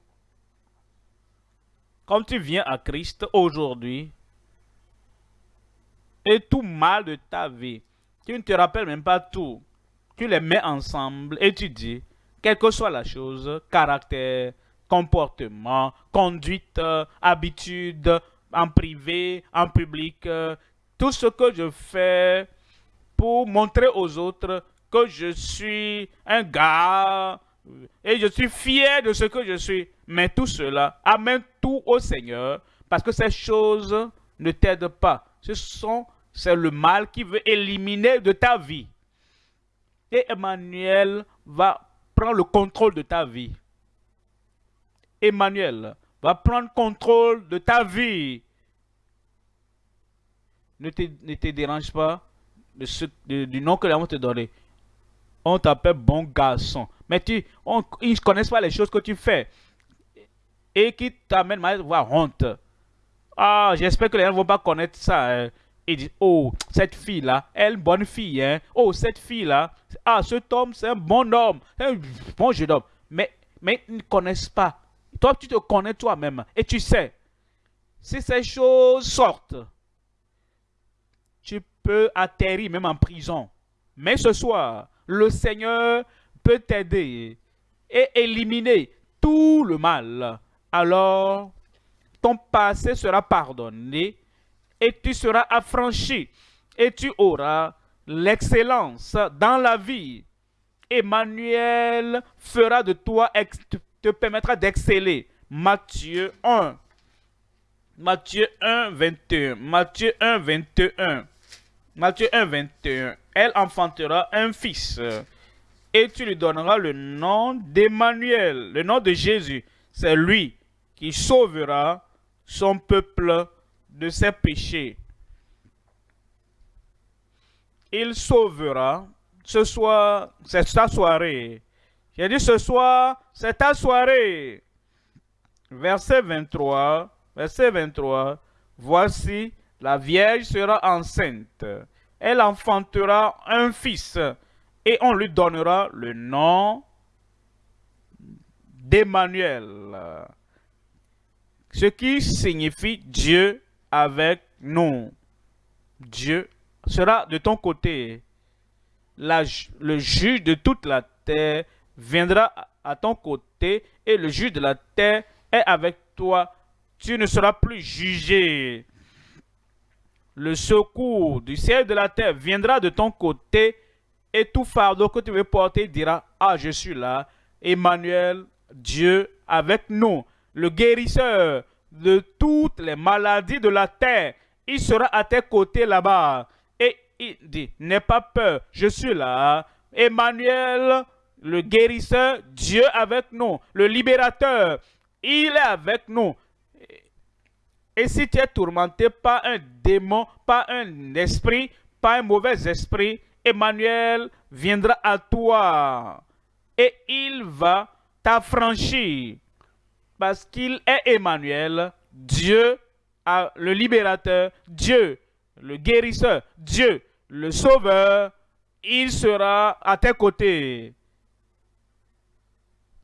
Comme tu viens à Christ aujourd'hui, et tout mal de ta vie, tu ne te rappelles même pas tout, tu les mets ensemble et tu dis, quelle que soit la chose, caractère, comportement, conduite, habitude, en privé, en public, tout ce que je fais pour montrer aux autres que je suis un gars et je suis fier de ce que je suis. Mais tout cela, amène tout au Seigneur parce que ces choses ne t'aident pas. Ce sont, c'est le mal qui veut éliminer de ta vie. Et Emmanuel va le contrôle de ta vie. Emmanuel va prendre contrôle de ta vie. Ne te, dérange pas du nom que l'on te donner. On t'appelle bon garçon. Mais tu, on, ils connaissent pas les choses que tu fais. Et qui t'amènent à avoir honte. Ah, j'espère que les gens ne vont pas connaître ça. Hein dit, oh, cette fille-là, elle une bonne fille, hein. Oh, cette fille-là, ah, cet homme, c'est un bon homme, un bon jeune homme. Mais, mais ils ne connaissent pas. Toi, tu te connais toi-même et tu sais, si ces choses sortent, tu peux atterrir même en prison. Mais ce soir, le Seigneur peut t'aider et éliminer tout le mal. Alors, ton passé sera pardonné et tu seras affranchi et tu auras l'excellence dans la vie. Emmanuel fera de toi, te permettra d'exceller. Matthieu 1. Matthieu 1, 21. Matthieu 1, 21. Matthieu 1, 21. Elle enfantera un fils et tu lui donneras le nom d'Emmanuel, le nom de Jésus. C'est lui qui sauvera son peuple de ses péchés. Il sauvera. Ce soir, c'est ta soirée. J'ai dit ce soir, c'est ta soirée. Verset 23. Verset 23. Voici, la Vierge sera enceinte. Elle enfantera un fils et on lui donnera le nom d'Emmanuel. Ce qui signifie Dieu avec nous. Dieu sera de ton côté. le juge de toute la terre viendra à ton côté et le juge de la terre est avec toi. Tu ne seras plus jugé. Le secours du ciel de la terre viendra de ton côté et tout fardeau que tu veux porter dira, ah, je suis là. Emmanuel, Dieu avec nous. Le guérisseur de toutes les maladies de la terre. Il sera à tes côtés là-bas. Et il dit, n'aie pas peur, je suis là. Emmanuel, le guérisseur, Dieu avec nous, le libérateur. il est avec nous. Et si tu es tourmenté par un démon, par un esprit, par un mauvais esprit, Emmanuel viendra à toi et il va t'affranchir parce qu'il est Emmanuel, Dieu le libérateur, Dieu le guérisseur, Dieu le sauveur, il sera à tes côtés.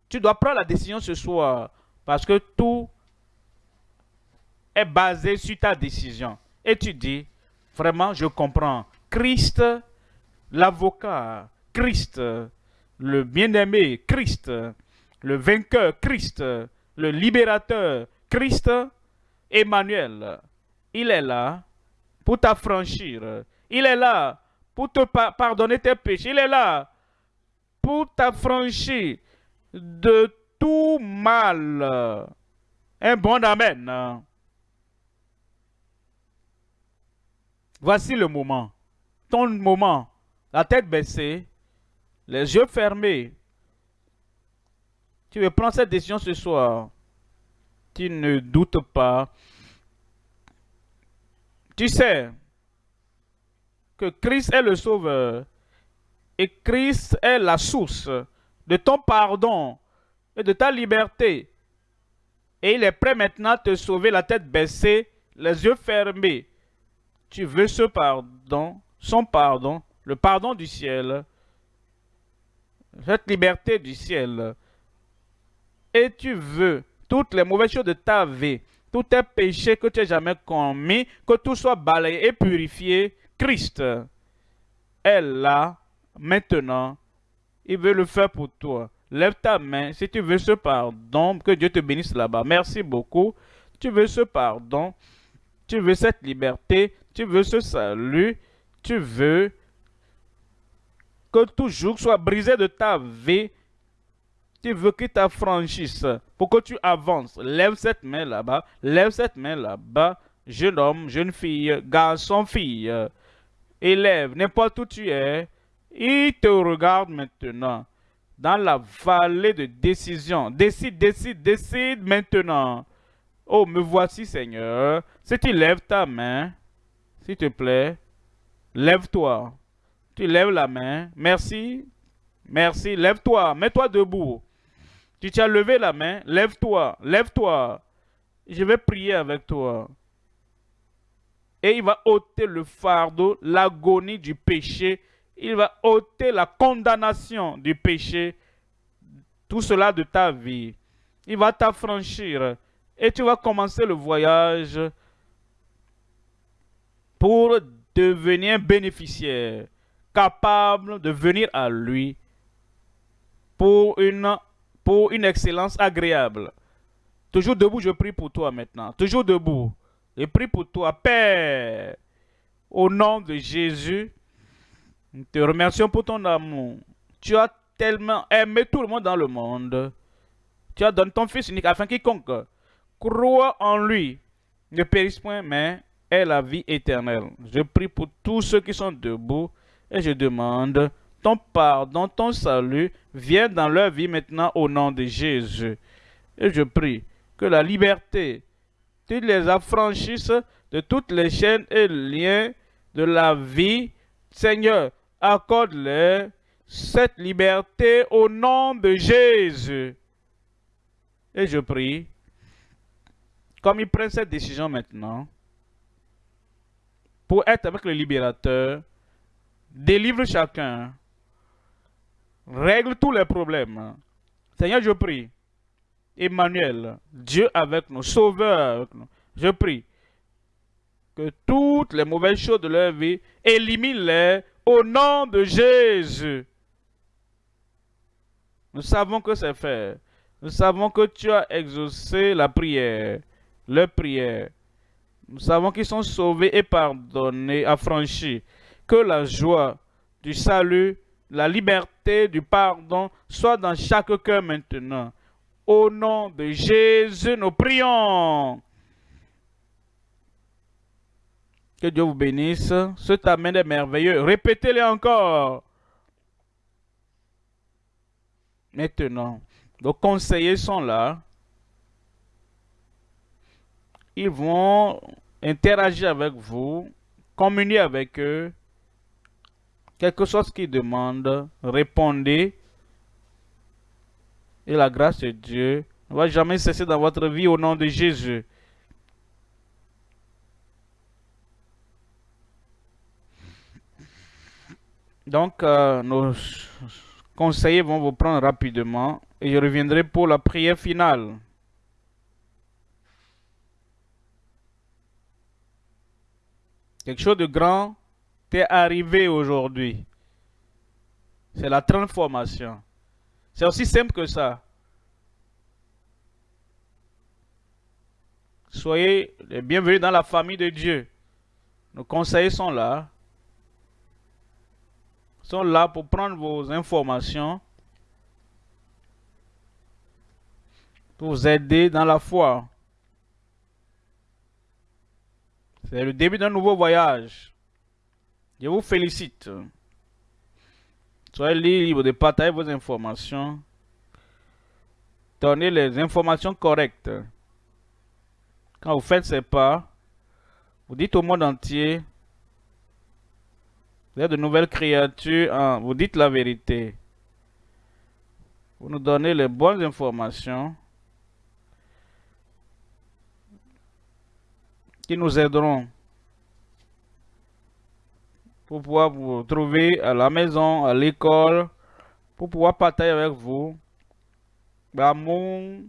Tu dois prendre la décision ce soir parce que tout est basé sur ta décision. Et tu dis, vraiment, je comprends. Christ, l'avocat, Christ, le bien-aimé, Christ, le vainqueur, Christ, le libérateur, Christ, Emmanuel, il est là pour t'affranchir. Il est là pour te pardonner tes péchés. Il est là pour t'affranchir de tout mal. Un bon Amen. Voici le moment. Ton moment. La tête baissée, les yeux fermés. Tu veux prendre cette décision ce soir. Tu ne doutes pas. Tu sais que Christ est le sauveur et Christ est la source de ton pardon et de ta liberté. Et il est prêt maintenant à te sauver la tête baissée, les yeux fermés. Tu veux ce pardon, son pardon, le pardon du ciel, cette liberté du ciel. Et tu veux toutes les mauvaises choses de ta vie, tous tes péchés que tu n'as jamais commis, que tout soit balayé et purifié, Christ est là, maintenant. Il veut le faire pour toi. Lève ta main si tu veux ce pardon. Que Dieu te bénisse là-bas. Merci beaucoup. Tu veux ce pardon. Tu veux cette liberté. Tu veux ce salut. Tu veux que tout jour soit brisé de ta vie tu veux qu'il t'affranchisse pour que tu avances. Lève cette main là-bas. Lève cette main là-bas. Jeune homme, jeune fille, garçon, fille. Élève, n'importe où tu es. Il te regarde maintenant. Dans la vallée de décision. Décide, décide, décide maintenant. Oh, me voici, Seigneur. Si tu lèves ta main, s'il te plaît, lève-toi. Tu lèves la main. Merci. Merci. Lève-toi. Mets-toi debout. Tu t'as levé la main, lève-toi, lève-toi. Je vais prier avec toi. Et il va ôter le fardeau, l'agonie du péché. Il va ôter la condamnation du péché. Tout cela de ta vie. Il va t'affranchir. Et tu vas commencer le voyage pour devenir bénéficiaire, capable de venir à lui pour une pour une excellence agréable. Toujours debout, je prie pour toi maintenant. Toujours debout. Je prie pour toi, Père. Au nom de Jésus, nous te remercions pour ton amour. Tu as tellement aimé tout le monde dans le monde. Tu as donné ton Fils unique afin quiconque croit en lui ne périsse point, mais ait la vie éternelle. Je prie pour tous ceux qui sont debout et je demande ton pardon, ton salut vienne dans leur vie maintenant au nom de Jésus. Et je prie que la liberté, tu les affranchisses de toutes les chaînes et liens de la vie. Seigneur, accorde-leur cette liberté au nom de Jésus. Et je prie, comme ils prennent cette décision maintenant, pour être avec le libérateur, délivre chacun règle tous les problèmes. Seigneur, je prie. Emmanuel, Dieu avec nous, Sauveur avec nous. Je prie que toutes les mauvaises choses de leur vie, élimine-les au nom de Jésus. Nous savons que c'est fait. Nous savons que tu as exaucé la prière, leur prière. Nous savons qu'ils sont sauvés et pardonnés, affranchis. Que la joie du salut la liberté du pardon soit dans chaque cœur maintenant. Au nom de Jésus, nous prions. Que Dieu vous bénisse. Ce amen est merveilleux. Répétez-le encore. Maintenant, nos conseillers sont là. ils vont interagir avec vous, communier avec eux, quelque chose qu'ils demandent, répondez. Et la grâce de Dieu ne va jamais cesser dans votre vie au nom de Jésus. Donc, euh, nos conseillers vont vous prendre rapidement et je reviendrai pour la prière finale. Quelque chose de grand arrivé aujourd'hui. C'est la transformation. C'est aussi simple que ça. Soyez les bienvenus dans la famille de Dieu. Nos conseillers sont là. Sont là pour prendre vos informations. Pour vous aider dans la foi. C'est le début d'un nouveau voyage. Je vous félicite. Soyez libre de partager vos informations. Donnez les informations correctes. Quand vous faites ces pas, vous dites au monde entier, vous êtes de nouvelles créatures, vous dites la vérité. Vous nous donnez les bonnes informations qui nous aideront pour pouvoir vous trouver à la maison, à l'école, pour pouvoir partager avec vous l'amour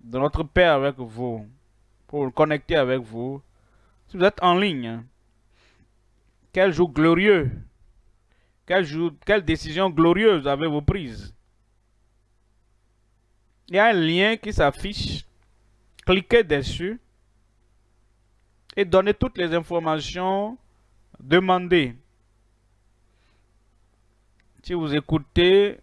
de notre Père avec vous, pour le connecter avec vous. Si vous êtes en ligne, quel jour glorieux, quel jour, quelle décision glorieuse avez-vous prise? Il y a un lien qui s'affiche, cliquez dessus et donnez toutes les informations demandez. Si vous écoutez,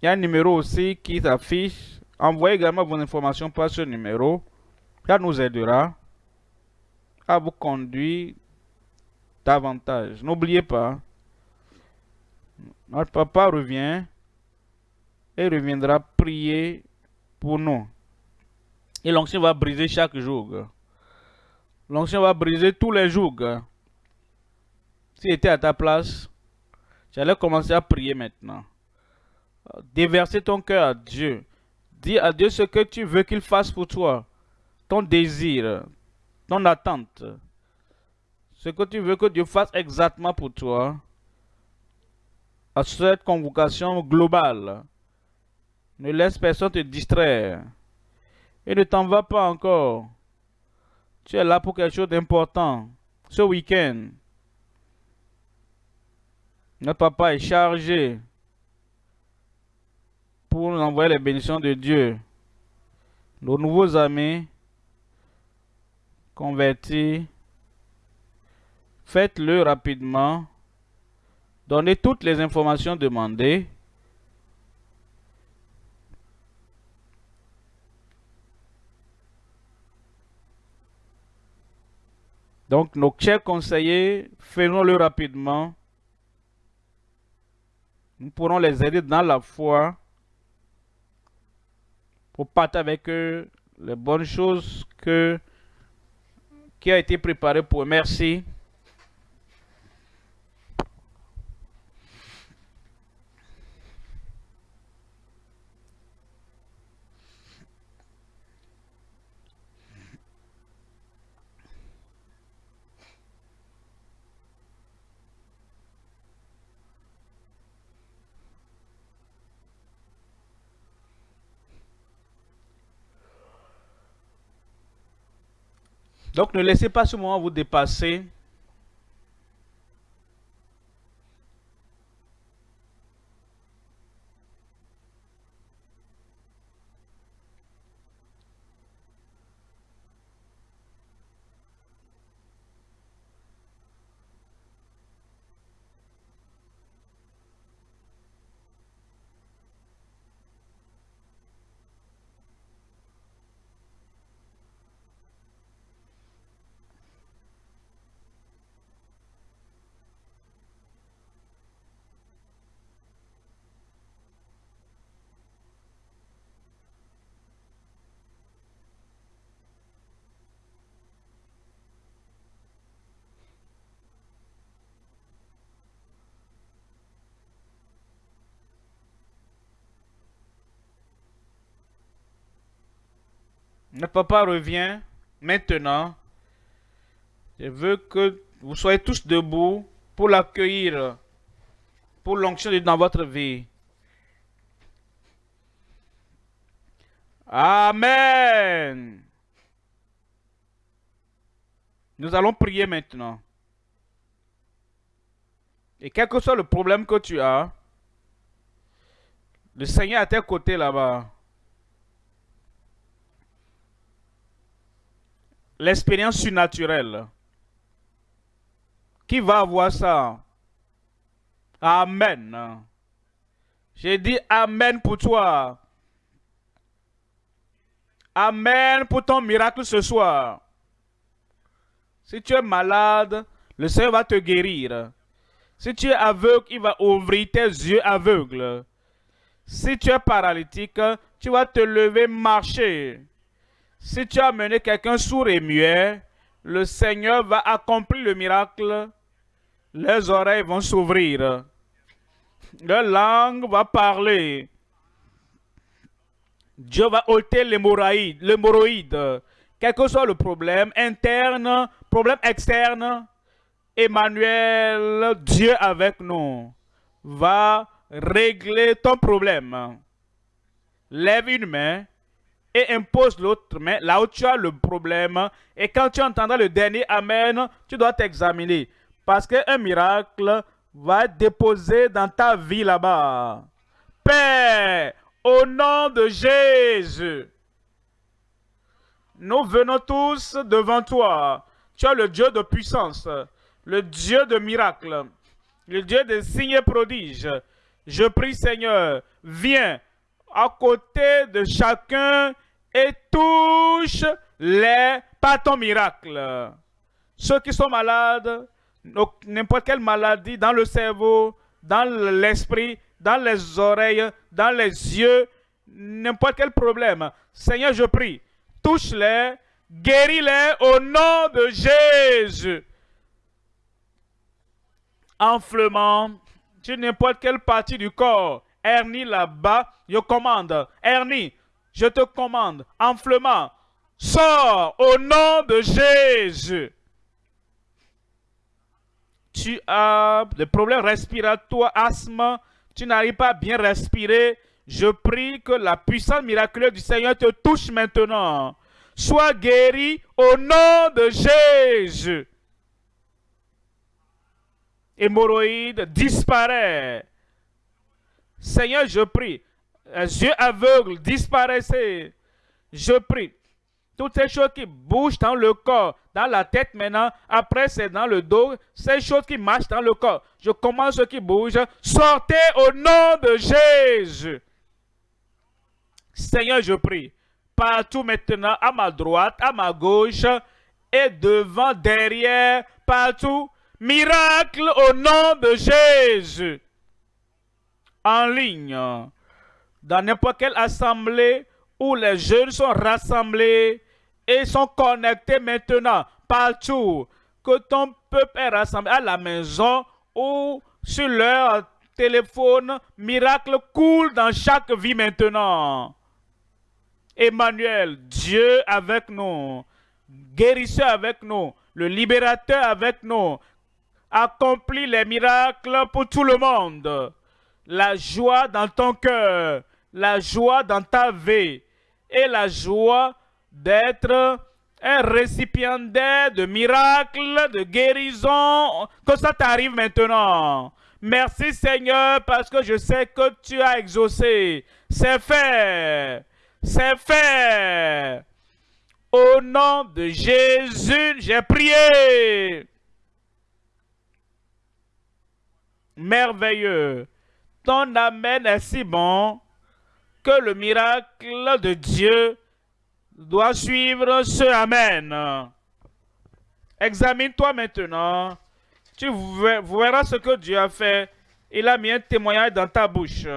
il y a un numéro aussi qui s'affiche. Envoyez également vos informations par ce numéro. Ça nous aidera à vous conduire davantage. N'oubliez pas, notre papa revient et reviendra prier pour nous. Et l'onction va briser chaque jour. L'onction va briser tous les jours. Si j'étais à ta place, j'allais commencer à prier maintenant. Déverser ton cœur à Dieu. Dis à Dieu ce que tu veux qu'il fasse pour toi. Ton désir, ton attente. Ce que tu veux que Dieu fasse exactement pour toi. À cette convocation globale. Ne laisse personne te distraire. Et ne t'en va pas encore. Tu es là pour quelque chose d'important. Ce week-end. Notre papa est chargé pour nous envoyer les bénédictions de Dieu. Nos nouveaux amis convertis, faites-le rapidement. Donnez toutes les informations demandées. Donc, nos chers conseillers, faisons-le rapidement. Nous pourrons les aider dans la foi pour partager avec eux les bonnes choses que, qui a été préparé pour eux. Merci. Donc ne laissez pas ce moment vous dépasser. Notre papa revient maintenant. Je veux que vous soyez tous debout pour l'accueillir, pour l'onction dans votre vie. Amen. Nous allons prier maintenant. Et quel que soit le problème que tu as, le Seigneur est à tes côtés là-bas. L'expérience surnaturelle. Qui va avoir ça? Amen. J'ai dit Amen pour toi. Amen pour ton miracle ce soir. Si tu es malade, le Seigneur va te guérir. Si tu es aveugle, il va ouvrir tes yeux aveugles. Si tu es paralytique, tu vas te lever, marcher. Si tu as mené quelqu'un sourd et muet, le Seigneur va accomplir le miracle. Les oreilles vont s'ouvrir. La langue va parler. Dieu va ôter l'hémorroïde. Quel que soit le problème interne, problème externe, Emmanuel, Dieu avec nous, va régler ton problème. Lève une main et impose l'autre main là où tu as le problème. Et quand tu entendras le dernier Amen, tu dois t'examiner. Parce qu'un miracle va être déposé dans ta vie là-bas. Père, au nom de Jésus, nous venons tous devant toi. Tu es le Dieu de puissance, le Dieu de miracles, le Dieu des signes et prodiges. Je prie Seigneur, viens à côté de chacun et touche les pas ton miracle. Ceux qui sont malades, n'importe quelle maladie dans le cerveau, dans l'esprit, dans les oreilles, dans les yeux, n'importe quel problème. Seigneur, je prie, touche-les, guéris-les au nom de Jésus. Enflement, sur n'importe quelle partie du corps, hernie là-bas, je commande. Hernie, je te commande. Enflement, sors au nom de Jésus tu as des problèmes respiratoires, asthme, tu n'arrives pas à bien respirer, je prie que la puissance miraculeuse du Seigneur te touche maintenant. Sois guéri au nom de Jésus. Hémorroïde disparaît. Seigneur, je prie. Les yeux aveugles disparaissez. Je prie. Toutes ces choses qui bougent dans le corps, dans la tête maintenant, après c'est dans le dos, ces choses qui marchent dans le corps. Je commence ce qui bouge. Sortez au nom de Jésus. Seigneur, je prie. Partout maintenant, à ma droite, à ma gauche, et devant, derrière, partout. Miracle au nom de Jésus. En ligne, dans n'importe quelle assemblée où les jeunes sont rassemblés, et sont connectés maintenant partout. Que ton peuple est rassemblé à la maison ou sur leur téléphone. Miracle coule dans chaque vie maintenant. Emmanuel, Dieu avec nous, guérisseur avec nous, le libérateur avec nous, accomplit les miracles pour tout le monde. La joie dans ton cœur, la joie dans ta vie et la joie d'être un récipiendaire de miracles, de guérison, que ça t'arrive maintenant. Merci Seigneur parce que je sais que tu as exaucé. C'est fait. C'est fait. Au nom de Jésus, j'ai prié. Merveilleux. Ton Amen est si bon que le miracle de Dieu doit suivre ce Amen. Examine-toi maintenant. Tu verras ce que Dieu a fait. Il a mis un témoignage dans ta bouche.